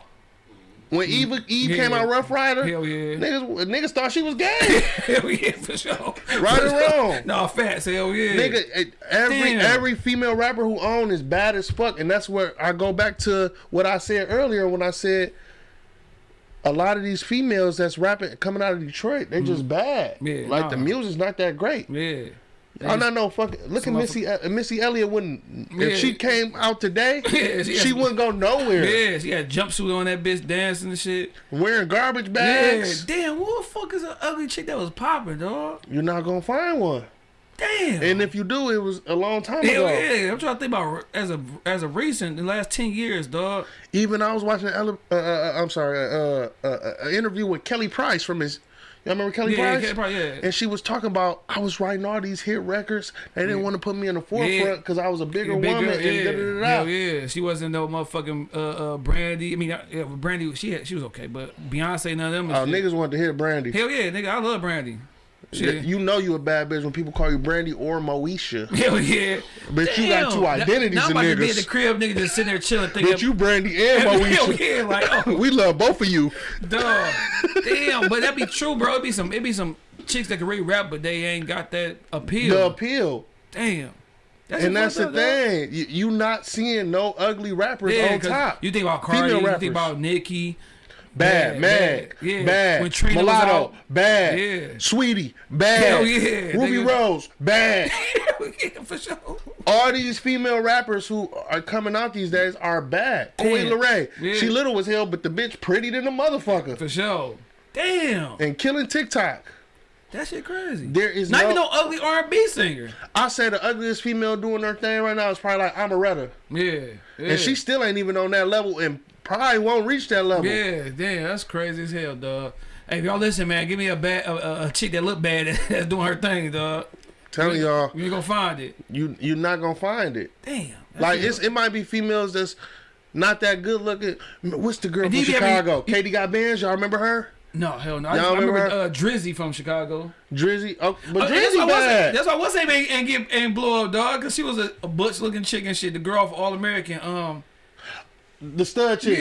When Eve Eve Yeah. came out, Rough Rider. Hell yeah, Niggas, niggas thought she was gay. hell yeah, for sure. Right or wrong? No, facts, hell yeah. Nigga, every Damn. every female rapper who own is bad as fuck, and that's where I go back to what I said earlier when I said a lot of these females that's rapping coming out of Detroit, they're just bad. Mm-hmm. Yeah, like nah. the music's not that great. Yeah. I'm not no fucking. Look at Missy. Uh, Missy Elliott wouldn't. Yeah. If she came out today, Yeah, she she, has- wouldn't go nowhere. Yeah, she had a jumpsuit on that bitch dancing and shit. Wearing garbage Yeah, bags. damn, what the fuck is an ugly chick that was popping, dog? You're not gonna find one. Damn. And if you do, it was a long time Hell ago. yeah, I'm trying to think about as a as a recent the last ten years, dog. Even I was watching. Ele- uh, uh, I'm sorry. Uh, uh, uh, an interview with Kelly Price from his. Y'all remember Kelly Yeah, Price? yeah, probably, yeah. And she was talking about I was writing all these hit records. They didn't want to put me in the forefront because I was a bigger Yeah, big woman. yeah. da, da, da. Hell yeah, she wasn't no motherfucking uh, uh Brandy. I mean, uh, yeah, Brandy, she had, she was okay, but Beyonce, none of them. Oh, niggas wanted to hear Brandy. Hell yeah, nigga, I love Brandy. Shit. You know you a bad bitch when people call you Brandy or Moesha. Hell yeah. But you got two identities now, in now I'm about to be the niggas. crib, nigga, just sitting there chilling, thinking. But you Brandy and Hell Moesha. yeah, like oh, We love both of you. Dog. Damn, but that be true, bro. It be some it be some chicks that can really rap, but they ain't got that appeal. The appeal. Damn. That's and that's the up, thing. You, you not seeing no ugly rappers Yeah, on top. you think about Cardi, you think about Nicki. Bad, Bad, bad. Yeah. bad, When Trina Mulatto, out. bad, Yeah. Saweetie, bad, Hell yeah, Ruby nigga. Rose, bad. yeah, for sure. All these female rappers who are coming out these days are bad. Damn. Leray, Yeah. she little as hell, but the bitch pretty than a motherfucker. For sure. Damn. And killing TikTok. That shit crazy. There is Not no, even no ugly R&B singer. I say the ugliest female doing her thing right now is probably like Amaretta. Yeah. yeah. And she still ain't even on that level and probably won't reach that level. Yeah, damn, that's crazy as hell, dog. Hey, if y'all listen, man, give me a bad a, a, chick that look bad that's doing her thing, dog. Telling y'all, You ain't gonna find it. you you're not gonna find it. Damn. Like it. it's it might be females that's not that good looking. What's the girl And from do you ever- Chicago? Katie Got Bandz. Y'all remember her? no hell no. I, I remember remember uh, Dreezy from Chicago. Dreezy. Oh, but Uh, Dreezy why what's bad. that's why what's name ain't, ain't get ain't blow up, dog, because she was a, a butch looking chick and shit. The girl off All American, um, The stud chick.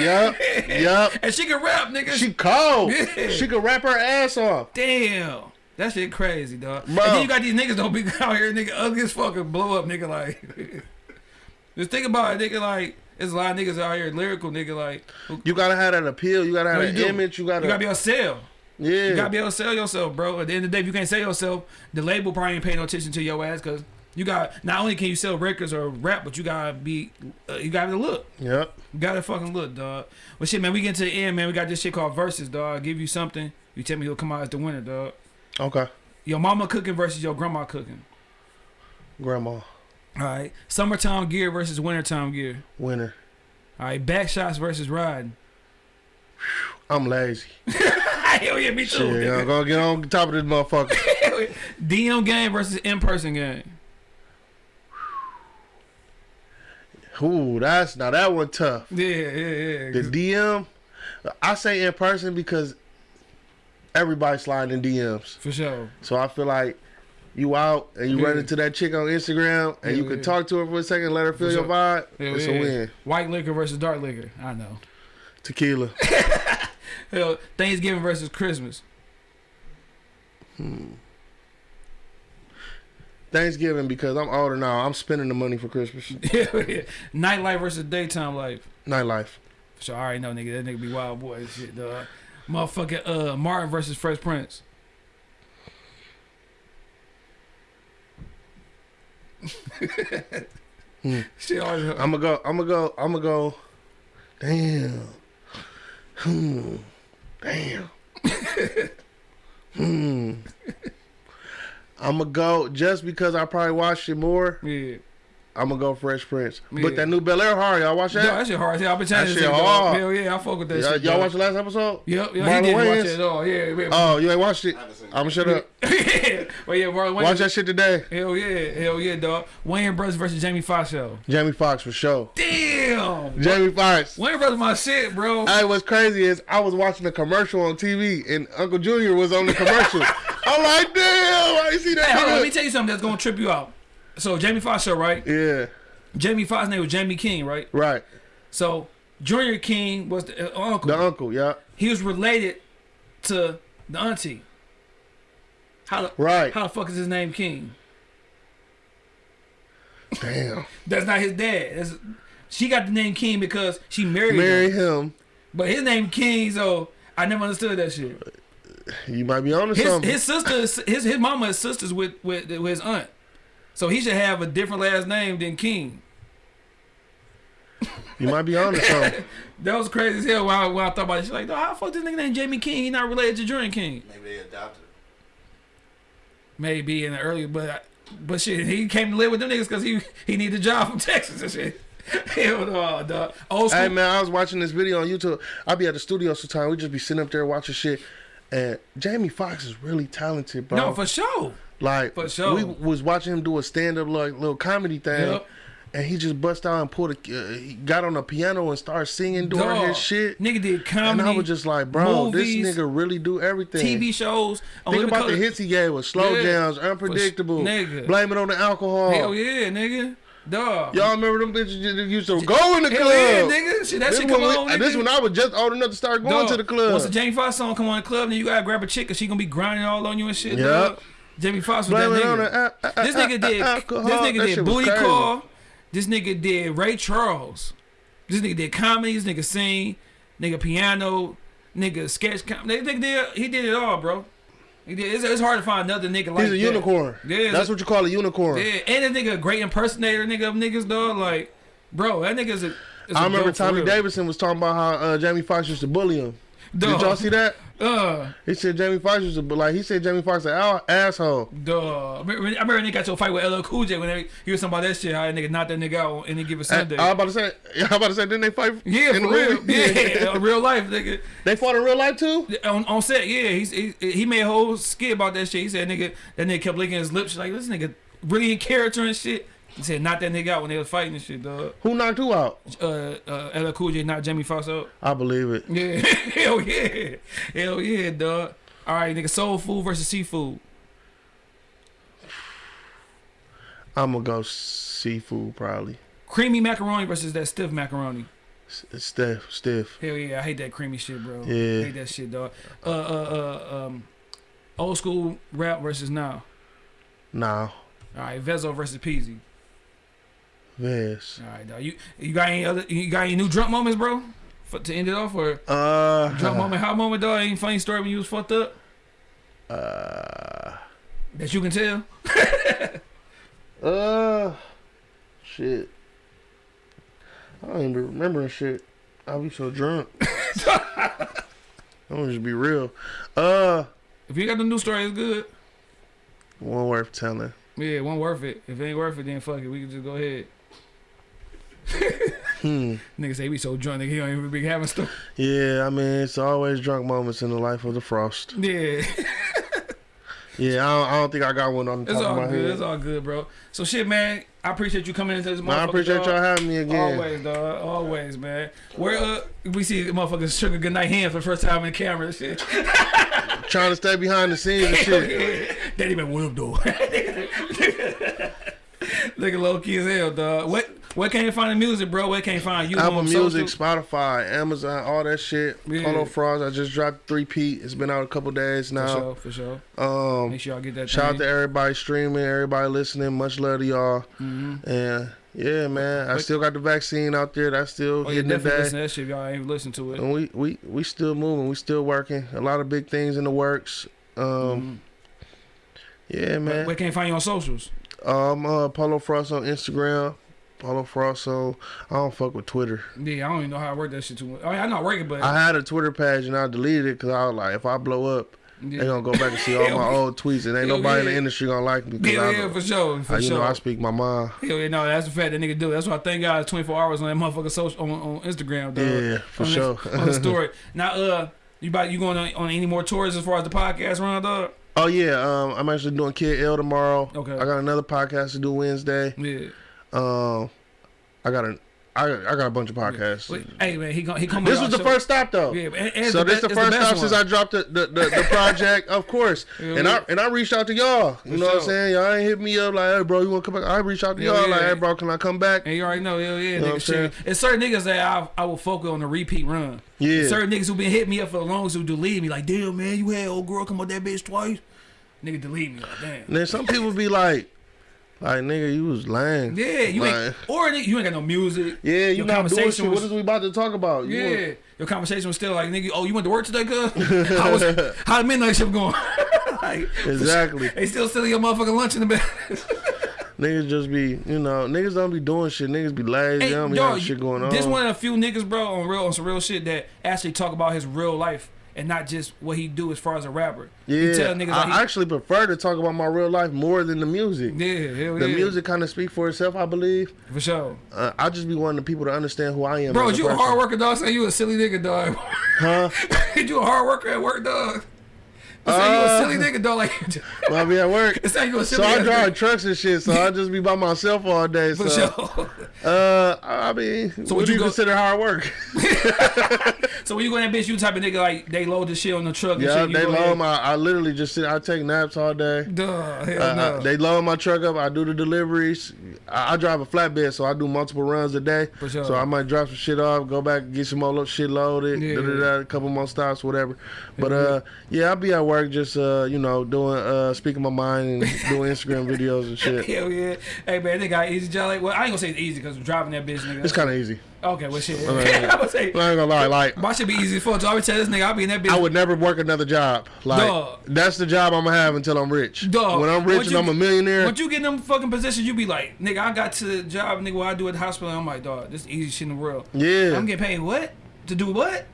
Yeah. Yep. Yep. and she can rap, nigga. She cold. Yeah. She can rap her ass off. Damn. That shit crazy, dog. Bro. And then you got these niggas don't be out here, nigga, ugly as fuck and blow up, nigga, like. Just think about it, nigga, like, there's a lot of niggas out here, lyrical, nigga, like. who- You gotta have that appeal. You gotta have No, an image. You gotta. You gotta be able to sell. yeah. You gotta be able to sell yourself, bro. At the end of the day, if you can't sell yourself, the label probably ain't paying no attention to your ass because you got not only can you sell records or rap, but you gotta be, uh, you gotta look. Yep. You gotta fucking look, dog. Well, shit, man, we get to the end, man. We got this shit called verses, dog. I give you something, you tell me who'll come out as the winner, dog. Okay. Your mama cooking versus your grandma cooking. Grandma. All right. Summertime gear versus wintertime gear. Winter. All right. Back shots versus riding. I'm lazy. Hell yeah, me too. Shit. I'm gonna get on top of this motherfucker. DM game versus in person game. Ooh, that's now that one tough. Yeah, yeah, yeah. The DM, I say in person because everybody sliding in DMs. For sure. So I feel like you out and you Yeah. run into that chick on Instagram and Yeah, you can yeah. talk to her for a second, let her feel For your vibe. It's a win. White liquor versus dark liquor. I know. Tequila. Hell, Thanksgiving versus Christmas. Hmm. Thanksgiving because I'm older now. I'm spending the money for Christmas. Yeah. Nightlife versus daytime life. Nightlife. For sure. I already know, nigga. That nigga be wild boy and shit, dog. Motherfucking uh, Martin versus Fresh Prince. Hmm. Shit. I'm gonna go. I'm gonna go. I'm gonna go. Damn. Hmm. Damn. hmm. I'm gonna go just because I probably watched it more. yeah. I'm gonna go Fresh Prince. Yeah. But that new Bel Air hard. Y'all watch No, that? that shit hard. See, I've been trying That to shit shit dog. hard. Hell yeah, I fuck with that y'all shit. y'all dog. watch the last episode? Yep, yeah, Marlon he didn't watch it at all. Yeah, yeah. Oh, you ain't watched it? I haven't seen it. I'm gonna shut up. well, yeah, Marlon Wayans. Watch that shit today. Hell yeah, hell yeah, dog. Wayans Brothers versus Jamie Foxx show. Jamie Foxx for sure. Damn. Jamie Foxx. Wayans Brothers my shit, bro. Hey, what's crazy is I was watching a commercial on TV and Uncle Junior was on the commercial. I'm like, damn, I see that. Hey, hold on, let me tell you something that's gonna trip you out. So Jamie Foxx show, right? Yeah, Jamie Foxx name was Jamie King, right? right. So Junior King was the uh, uncle. The uncle, yeah, he was related to the auntie. How the right. how the fuck is his name King? Damn. That's not his dad. That's, she got the name King because she married Marry him. him. But his name King, so I never understood that shit. You might be on His something. his sister, his his mama is sisters with, with with his aunt, so he should have a different last name than King. You might be on to something. That was crazy as hell when I, when I thought about it. She's like, "Dawg, how the fuck this nigga named Jamie King? He not related to Jordan King. Maybe they adopted him. Maybe in the earlier, but but shit, he came to live with them niggas because he he needed a job from Texas and shit. Hell no, dog. Old school. hey man, I was watching this video on YouTube. I be at the studio sometimes. We just be sitting up there watching shit. And Jamie Foxx is really talented, bro. no, for sure. like for sure. we was watching him do a stand up like little comedy thing. Yep. And he just bust out and pulled a, uh, he got on the piano and started singing during Dog. his shit. Nigga did comedy. And. I was just like, bro, movies, this nigga really do everything. TV shows. Think about the hits he gave us: slow Yeah. jams, unpredictable, nigga. blame it on the alcohol. Hell yeah, nigga. Dog. Y'all remember them bitches that used to go in the club? yeah, nigga. Shit, that This shit come on, nigga. this one I was just old enough to start going Dog, to the club. Once the Jamie Foxx song come on the club, then you gotta grab a chick cause she gonna be grinding all on you and shit. Yep. Jamie Foxx was that Blame on nigga. the This nigga did. alcohol. This nigga That did booty call. This nigga did Ray Charles. This nigga did comedy. This nigga sing. Nigga piano. Nigga sketch. Com- nigga nigga did. He did it all, bro. It's, it's hard to find another nigga like He's a that. unicorn. Yeah, That's what you call a unicorn. Yeah, and this nigga a great impersonator, nigga of niggas, dog. Like, bro, that nigga's a. is a I remember Tommy. Davidson was talking about how uh, Jamie Foxx used to bully him. Dog. Did y'all see that? Uh, He said Jamie Foxx was to bu- like he said Jamie Foxx an asshole. duh. I remember, I remember nigga got to a fight with LL Cool J when they, he was talking about that shit. How that nigga knocked that nigga out on any given I, Sunday. I was about to say, I about to say, didn't they fight? yeah, in for real. movie? Yeah, real life, nigga. they fought in real life too. On, on set, yeah, he's, he he made a whole skit about that shit. He said, nigga, that nigga kept licking his lips. Like this nigga really in character and shit. He said, knock that nigga out when they was fighting and shit, dog. Who knocked who out? Uh, uh, LL Cool J knocked Jamie Foxx out. I believe it. Yeah, hell yeah, hell yeah, dog. All right, nigga, soul food versus seafood. I'm gonna go seafood probably. Creamy macaroni versus that stiff macaroni. S- Stiff, stiff. Hell yeah, I hate that creamy shit, bro. Yeah. hate that shit, dog. Uh, uh, uh, um, old school rap versus now. Nah, All right, Vezo versus Peezy. Vez. All right, dog. You you got any other? You got any new drunk moments, bro? For, to end it off, or Uh, drunk moment, hot moment, dog? Any funny story when you was fucked up uh, that you can tell? uh, shit. I don't even be remembering shit. I be so drunk. I'm gonna just be real. Uh, If you got the new story, it's good. one worth telling. Yeah, one worth it. If it ain't worth it, then fuck it. We can just go ahead. Hmm. Nigga say we so drunk, nigga, he don't even be having stuff. Yeah, I mean, it's always drunk moments in the life of the frost. Yeah, Yeah, I don't, I don't think I got one on the it's top of my good. head. It's all good, bro. So shit, man. I appreciate you coming into this. Man, I appreciate y'all having me again. Always, dog. Always, man. Where uh, we see motherfuckers sugar goodnight hand for the first time in the camera and shit. Trying to stay behind the scenes and shit. that even whip though. Nigga low key as hell, dog. What where can you find the music, bro? Where can you find you? Apple Music, social? Spotify, Amazon, all that shit. Yeah. Polo Frost, I just dropped three P. It's been out a couple days now. For sure, for sure. Um, Make sure y'all get that. shout out to everybody streaming, everybody listening. Much love to y'all. Mhm. And yeah, man, I still got the vaccine out there. That's still Oh, yeah, getting the definitely to that shit. Y'all ain't listen to it. And we, we we still moving. We still working. A lot of big things in the works. Um, Mhm. yeah, Where, man. where can you find you on socials? Um, uh, Polo Frost on Instagram. Polo Frost on. I don't fuck with Twitter. Yeah, I don't even know how I work that shit too much. I mean, I know I work it, but I had a Twitter page and I deleted it because I was like, if I blow up, yeah. they gonna go back and see all my old tweets and ain't Hell nobody in the industry gonna like me. yeah, I, yeah, for sure, for I- you sure. know, I speak my mind. Hell yeah, no, that's the fact that nigga do. That's why I thank God 24 hours on that motherfucker social on, on Instagram, dog. Yeah, for on sure. The, on the story. Now, uh, you about you going on, on any more tours as far as the podcast run, dog? oh yeah, um, I'm actually doing Kid L tomorrow. Okay. I got another podcast to do Wednesday. Yeah. Um, I got a, I, I got a bunch of podcasts. Wait, hey man, he gon- he coming. This was the show. first stop though. Yeah, and, and So the this the first best stop since. I dropped the, the, the, the project, of course. Yeah, and I and I reached out to y'all. You know what I'm saying? Y'all ain't hit me up like, hey bro, you wanna come back? I reached out to Yeah, y'all like, hey bro, can I come back? And you already know, hell yeah, know I'm nigga. Shit. It's certain niggas that I I will focus on the repeat run. Yeah. Certain niggas who been hitting me up for the longest who delete me like, damn man, you had old girl come on that bitch twice. Nigga delete me like, damn. And then some people be like, like nigga, you was lying. Yeah, you ain't or nigga, you ain't got no music. Yeah, you Your not doing conversation shit. was- what is we about to talk about? You Yeah, want- your conversation was still like, nigga, oh, you went to work today, cuz? how was how the midnight shift going? like, Exactly. They still stealing your motherfucking lunch in the bed. Niggas just be, you know, niggas don't be doing shit. Niggas be lazy. Hey, they don't be having shit going on. This one of the few niggas, bro, on real on some real shit that actually talk about his real life and not just what he do as far as a rapper. yeah, you tell niggas I like he, actually prefer to talk about my real life more than the music. yeah, hell The yeah, music kind of speak for itself, I believe. for sure. Uh, I just be wanting the people to understand who I am. Bro, you a hard worker, dog. Say you a silly nigga, dog. Huh? you a hard worker at work, dog. Say you a Uh, silly nigga, dog. Like, When I be at work. it's like you a silly. So I drive nigga. trucks and shit, so I just be by myself all day. For So, sure. uh, I mean, So what would you you go- consider hard work? so when you go in that bitch, you type of nigga like they load the shit on the truck and yeah, they load my. I literally just sit. I take naps all day. Duh, hell Uh, no. They load my truck up. I do the deliveries. I, I drive a flatbed, so I do multiple runs a day. For sure. So I might drop some shit off, go back, get some more shit loaded, Yeah. da, da, da, a couple more stops, whatever. But uh, yeah, I'll be at work. Work, just uh, you know, doing uh, speaking my mind and doing Instagram videos and shit. Hell yeah. Hey man, they got easy. Like, well, I ain't gonna say it's easy because driving that bitch, nigga. It's kind of easy. okay. Well, shit. I would say I ain't gonna lie, like my should be easy for. So I would tell this nigga I'll be in that bitch. I would never work another job. Like Dog. that's the job I'm gonna have until I'm rich. Dog, when I'm rich once and you- I'm a millionaire, Once you get in them fucking positions, you be like, nigga, I got to the job, nigga, what I do at the hospital. I'm like, dog, this is the easiest shit in the world. yeah. I'm getting paid what? To do what?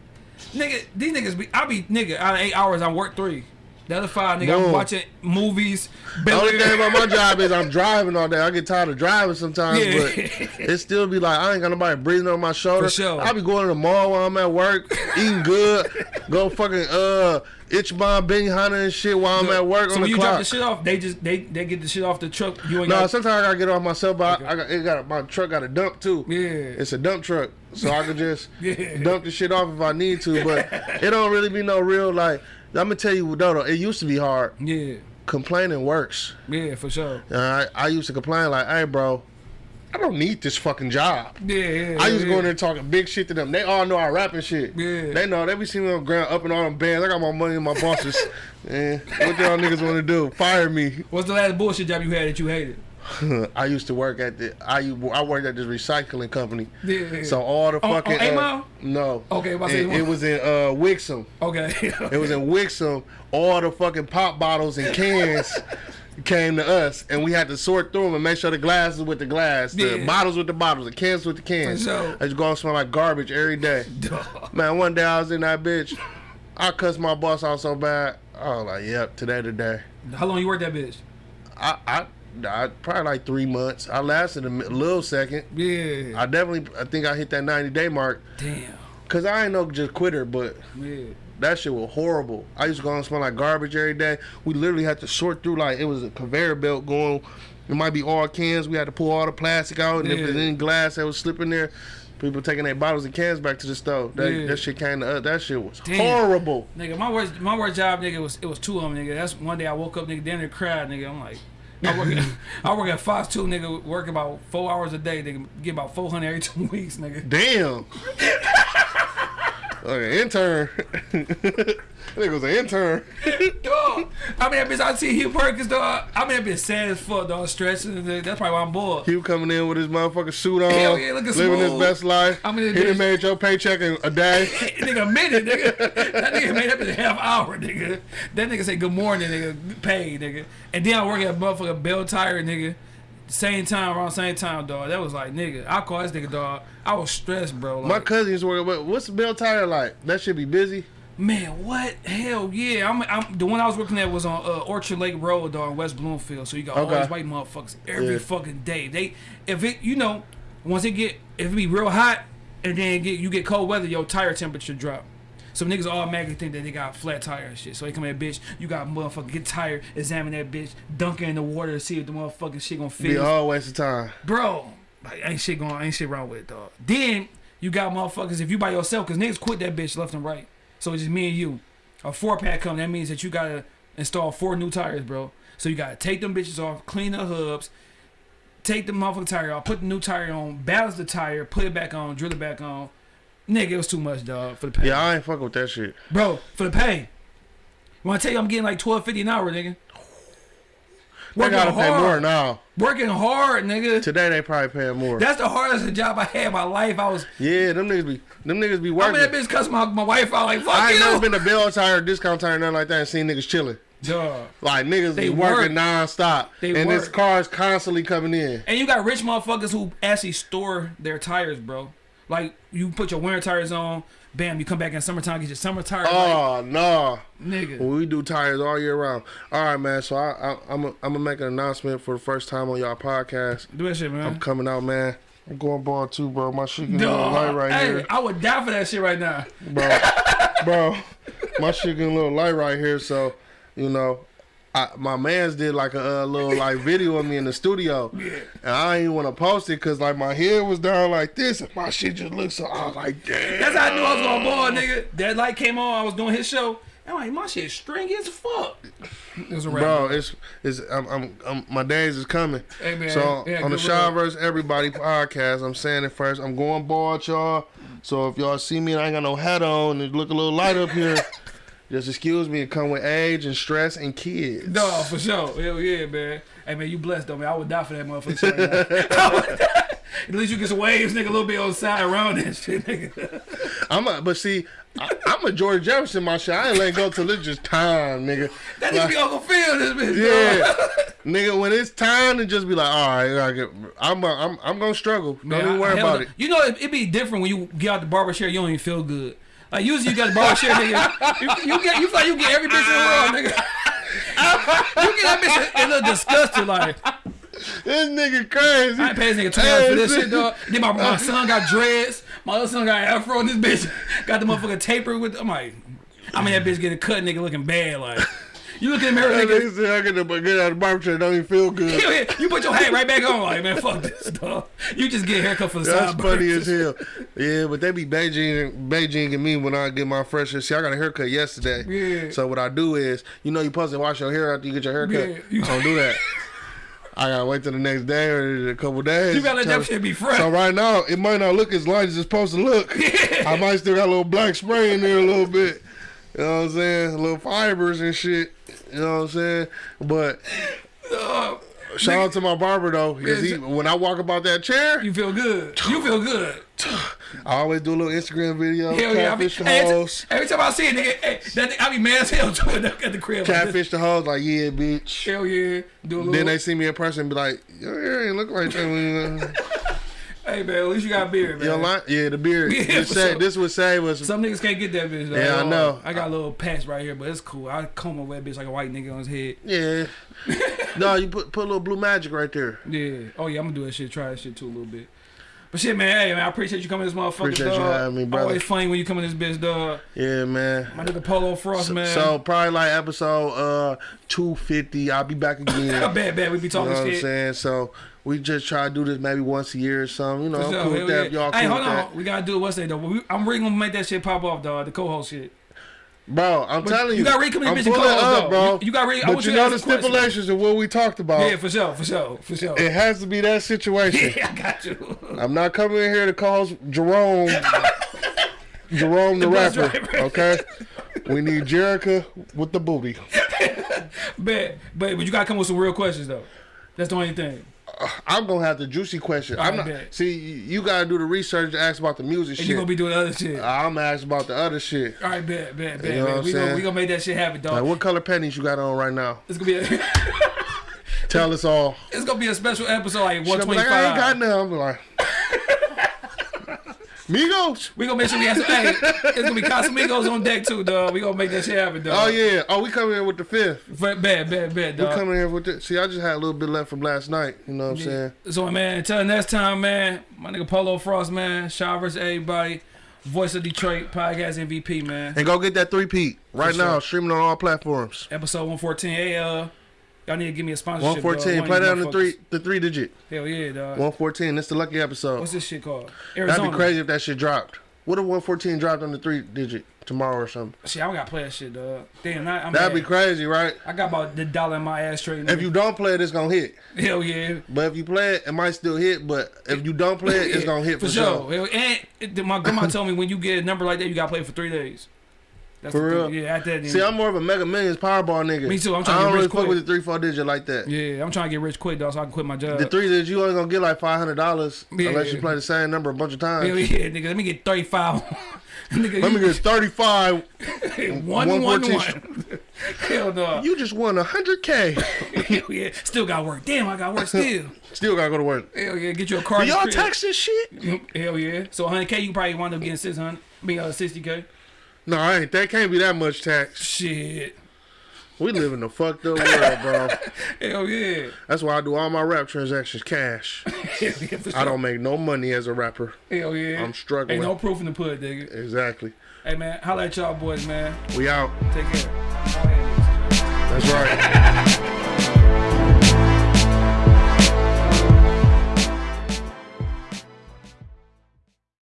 Nigga, these niggas be, I be, nigga, out of eight hours, I work three. The other five, nigga, I'm watching movies. the only thing about my job is I'm driving all day. I get tired of driving sometimes, Yeah. but it still be like I ain't got nobody breathing on my shoulder. For sure. I be going to the mall while I'm at work, eating good, go fucking uh Ichiban Benihana and shit while I'm at work so on when the you drop the shit off, they just they they get the shit off the truck. You ain't No, got, sometimes I gotta get off myself, but I, I got, it got my truck got a dump too. Yeah. it's a dump truck, so I can just Yeah. dump the shit off if I need to. But it don't really be no real like. I'm gonna tell you, though, though, it used to be hard. yeah, Complaining works. yeah, for sure. Uh, I, I used to complain like, "Hey, bro, I don't need this fucking job." Yeah, yeah. I used to yeah. go in there talking big shit to them. They all know I rapping shit. Yeah. They know. They be seeing me on the ground up in all them bands. I got my money in my bosses. Man, what y'all niggas want to do? Fire me. What's the last bullshit job you had that you hated? I used to work at the I I worked at this recycling company. Yeah. So all the On- on fucking uh, no. Okay, about to say it, it was in uh Wixom. Okay. It was in Wixom. All the fucking pop bottles and cans came to us, and we had to sort through them and make sure the glasses with the glass, the Yeah. bottles with the bottles, the cans with the cans. For sure. I just go and smell like garbage every day. Man, one day I was in that bitch. I cussed my boss out so bad. I was like, "Yep, today today." How long you worked that bitch? I I, I probably like three months. I lasted a little second. Yeah. I definitely, I think I hit that 90 day mark. Damn. Cause I ain't no just quitter, but Yeah. that shit was horrible. I used to go and smell like garbage every day. We literally had to sort through like it was a conveyor belt going. It might be all cans. We had to pull all the plastic out, and if Yeah. there's any glass that was slipping there, people taking their bottles and cans back to the stove. That, Yeah. that shit came to us. That shit was Damn. horrible. Nigga, my worst my worst job, nigga, was it was two of them, nigga. That's one day I woke up, nigga, down there cried, nigga. I'm like, I work at, I work at Fox two, nigga, work about four hours a day, nigga, get about four hundred every two weeks, nigga. Damn. okay, intern. I think it was an intern. dog. I mean, bitch, I see Huel Perkins, dog. I mean, that bitch sad as fuck, dog, stressing. That's probably why I'm bored. He was coming in with his motherfucking suit on, Hell yeah, looking living his best life. I mean, he done made your paycheck in a day. nigga, a minute, nigga. That nigga made up in a half hour, nigga. That nigga say good morning, nigga, paid, nigga. And then I work at motherfucking Belle Tire, nigga. Same time, around same time, dog. That was like, nigga, I call this nigga, dog. I was stressed, bro. My Like, cousin used to. But what's the Belle Tire like? That should be busy. man, what? Hell yeah. I'm, I'm the one I was working at was on uh, Orchard Lake Road, dog, in West Bloomfield. So you got all these white motherfuckers every Yeah. fucking day. They, if it, you know, once it get, if it be real hot, and then get, you get cold weather, your tire temperature drop. So niggas automatically think that they got flat tire and shit. So they come in, bitch, you got motherfucker get tired, examine that bitch, dunk it in the water to see if the motherfucking shit gonna Be fit. a whole waste of time. Bro, like, ain't shit going, ain't shit wrong with it, dog. Then you got motherfuckers if you by yourself, cause niggas quit that bitch left and right. So it's just me and you. A four pack come, that means that you gotta install four new tires, bro. So you gotta take them bitches off, clean the hubs, take the motherfucking tire off, put the new tire on, balance the tire, put it back on, drill it back on. Nigga, it was too much, dog, for the pay. Yeah, I ain't fucking with that shit. Bro, for the pay. When I tell you I'm getting like twelve fifty an hour, nigga. They gotta pay more now. Working hard, nigga. Today they probably paying more. That's the hardest job I had in my life. I was yeah, them niggas be them niggas be I working. mean, that bitch cussed my, my wife out like, fuck I ain't you. never been to Belle Tire, discount tire, nothing like that, and seen niggas chilling. Duh. Like niggas They be working work. nonstop, They and this work. car's constantly coming in. And you got rich motherfuckers who actually store their tires, bro. Like, you put your winter tires on, bam, you come back in summertime, get your summer tires. Oh ah, no. like, nigga. We do tires all year round. All right, man. So I, I, I'm, a, I'm gonna make an announcement for the first time on y'all podcast. Do that shit, man. I'm coming out, man. I'm going ball too, bro. My shit getting a little light right hey, here, I would die for that shit right now. bro. bro, my shit getting a little light right here. So, you know, I, my man's did like a uh, little like video of me in the studio, and I ain't want to post it because like my head was down like this, and my shit just looked so. I was like, damn. That's how I knew I was gonna ball, nigga. That light came on, I was doing his show. I'm like, my shit stringy as fuck. It was a wrap. Bro, it's it's I'm, I'm, I'm my days is coming. Hey, man. So Yeah, on the good Sean vs Everybody podcast, I'm saying it first. I'm going bald, y'all. So if y'all see me and I ain't got no hat on, and it look a little light up here, Just excuse me. It come with age and stress and kids. No, for sure. Hell yeah, man. Hey man, you blessed though, man. I would die for that motherfucker. Right now. I would die. At least you get some waves, nigga, a little bit on the side around that shit, nigga. I'm a, but see, I, I'm a George Jefferson. My shit. I ain't let go till it's just time, nigga. That Like- nigga be Uncle Phil, this bitch. Yeah, nigga. When it's time to just be like, all right, I get, I'm, uh, I'm, I'm gonna struggle. Don't Man, even worry I about it. You know, it, it be different when you get out the barber chair. You don't even feel good. Like usually you got the barber chair, nigga. You, you get, you like you get every bitch in the world, nigga. you get that bitch a little disgusted, like This nigga crazy. I ain't paying this nigga twenty dollars for this shit, dog. Then my, my son got dreads. My other son got afro. And this bitch got the motherfucker taper with. I'm like, I mean that bitch getting a cut, nigga, looking bad. Like you look at the mirror, That nigga. nigga I get, the, get out of the barber chair. Don't even feel good. You put your hat right back on, like man, fuck this, dog. You just get a haircut for the That's sideburns. funny as hell. Yeah, but they be Beijing, Beijing and me when I get my fresh. See, I got a haircut yesterday. Yeah. So what I do is, you know, you supposed to wash your hair after you get your haircut. Yeah, you- I don't do that. I gotta wait till the next day or a couple days. You gotta let that shit be fresh. So right now, it might not look as light as it's supposed to look. I might still got a little black spray in there a little bit. You know what I'm saying? little fibers and shit. You know what I'm saying? But Uh, shout out to my barber though, because he when I walk about that chair, you feel good. You feel good. I always do a little Instagram video, Hell yeah. I be, the hoes. every time I see a nigga, hey, that nigga, I be mad as hell doing that at the crib. like. Catfish the hoes, like, yeah, bitch. Hell yeah. Do a little. Then they see me in person and be like, your hair ain't look like that. hey man, at least you got a beard, man. Your line? Yeah, the beard. Yeah, This sure. This would save us. Some niggas can't get that bitch. Though. Yeah, I know. I got a little patch right here, but it's cool. I comb over that bitch like a white nigga on his head. Yeah. no, you put put a little blue magic right there. Yeah. Oh yeah, I'm gonna do that shit. Try that shit too a little bit. But shit, man. Hey, man. I appreciate you coming to this motherfucker, Appreciate you dog. having me, brother. Always funny when you come in this bitch, dog. Yeah, man. My nigga Polo Frost, So, man. so probably like episode uh 250. I'll be back again. I bad, bad. We be talking You know what I'm saying? So we just try to do this maybe once a year or something. You know, I'm cool with that. Y'all hey, cool hold on. that. We gotta do it Wednesday though. We, I'm really gonna make that shit pop off, dog. The co-host shit. Bro, I'm But telling you. you gotta read come in I'm this bitch and pulling co-host, up, bro. You- you gotta read- But you know the ask a question. stipulations of what we talked about. Yeah, for sure, for sure, for sure. It has to be that situation. Yeah, I got you. I'm not coming in here to call Jerome, Jerome the, bus rapper. driver. Okay, we need Jerica with the booty. Bet, but but you gotta come with some real questions though. That's the only thing. Uh, I'm gonna have the juicy question. I'm not. bet. See, you gotta do the research to ask about the music And shit. you gonna be doing other shit. I'm gonna ask about the other shit. All right, bet, bet, bet. You know bet. We gonna we gonna make that shit happen, dog. Like, what color panties you got on right now? It's gonna be a, Tell us all. it's gonna be a special episode like 125. like, I ain't got none. I'm like, Migos. we gonna make sure we have some. Hey, it's gonna be Casamigos on deck too, dog. We gonna make that shit happen, dog. Oh yeah. Oh, we coming in with the fifth. Bad, bad, bad, bet, We dog. coming here with the. See, I just had a little bit left from last night. You know what I'm saying? So man, until next time, man. My nigga Polo Frost, man. Shaw versus everybody. Voice of Detroit podcast MVP, man. And go get that three peat right For now, sure. streaming on all platforms. Episode 114. Hey, uh, y'all need to give me a sponsorship. One dog. Play of that on the three, the three digit. Hell yeah, dog. One fourteen. That's the lucky episode. What's this shit called? Arizona. That'd be crazy if that shit dropped. What if one fourteen dropped on the three digit tomorrow or something? Shit, I don't gotta play that shit, dog. Damn, I, I'm That'd mad. be crazy, right? I got about the dollar in my ass straight. If you don't play it, it's gonna hit. hell yeah, But if you play it, it might still hit. But if you don't play it, it's gonna hit for, sure. Hell, And my grandma told me when you get a number like that, you gotta play it for three days. That's For real? thing. Yeah, at that. See, I'm more of a Mega Millions Powerball nigga. Me too, I'm trying I to don't get really rich fuck quick. with the three four digit like that. yeah, I'm trying to get rich quick, dog, so I can quit my job. The three digit, you only gonna get like five hundred dollars Yeah. unless you play the same number a bunch of times. Hell yeah, nigga. Let me get 35. nigga, Let me get thirty five. one, one, one. 114. Hell no. You just won a hundred k. Hell yeah. Still got work. Damn, I got work still. Still gotta go to work. Hell yeah. Get you a car. Y'all tax this shit? Hell yeah. So 100K, you probably wind up getting 600. I mean, uh, 60K. No, I ain't. That can't be that much tax. Shit. We live in a fucked up world, bro. Hell yeah. That's why I do all my rap transactions cash. Hell yeah, sure. I don't make no money as a rapper. Hell yeah. I'm struggling. Ain't no proof in the put, nigga. Exactly. Hey, man. Holla at y'all boys, man. We out. Take care. That's right.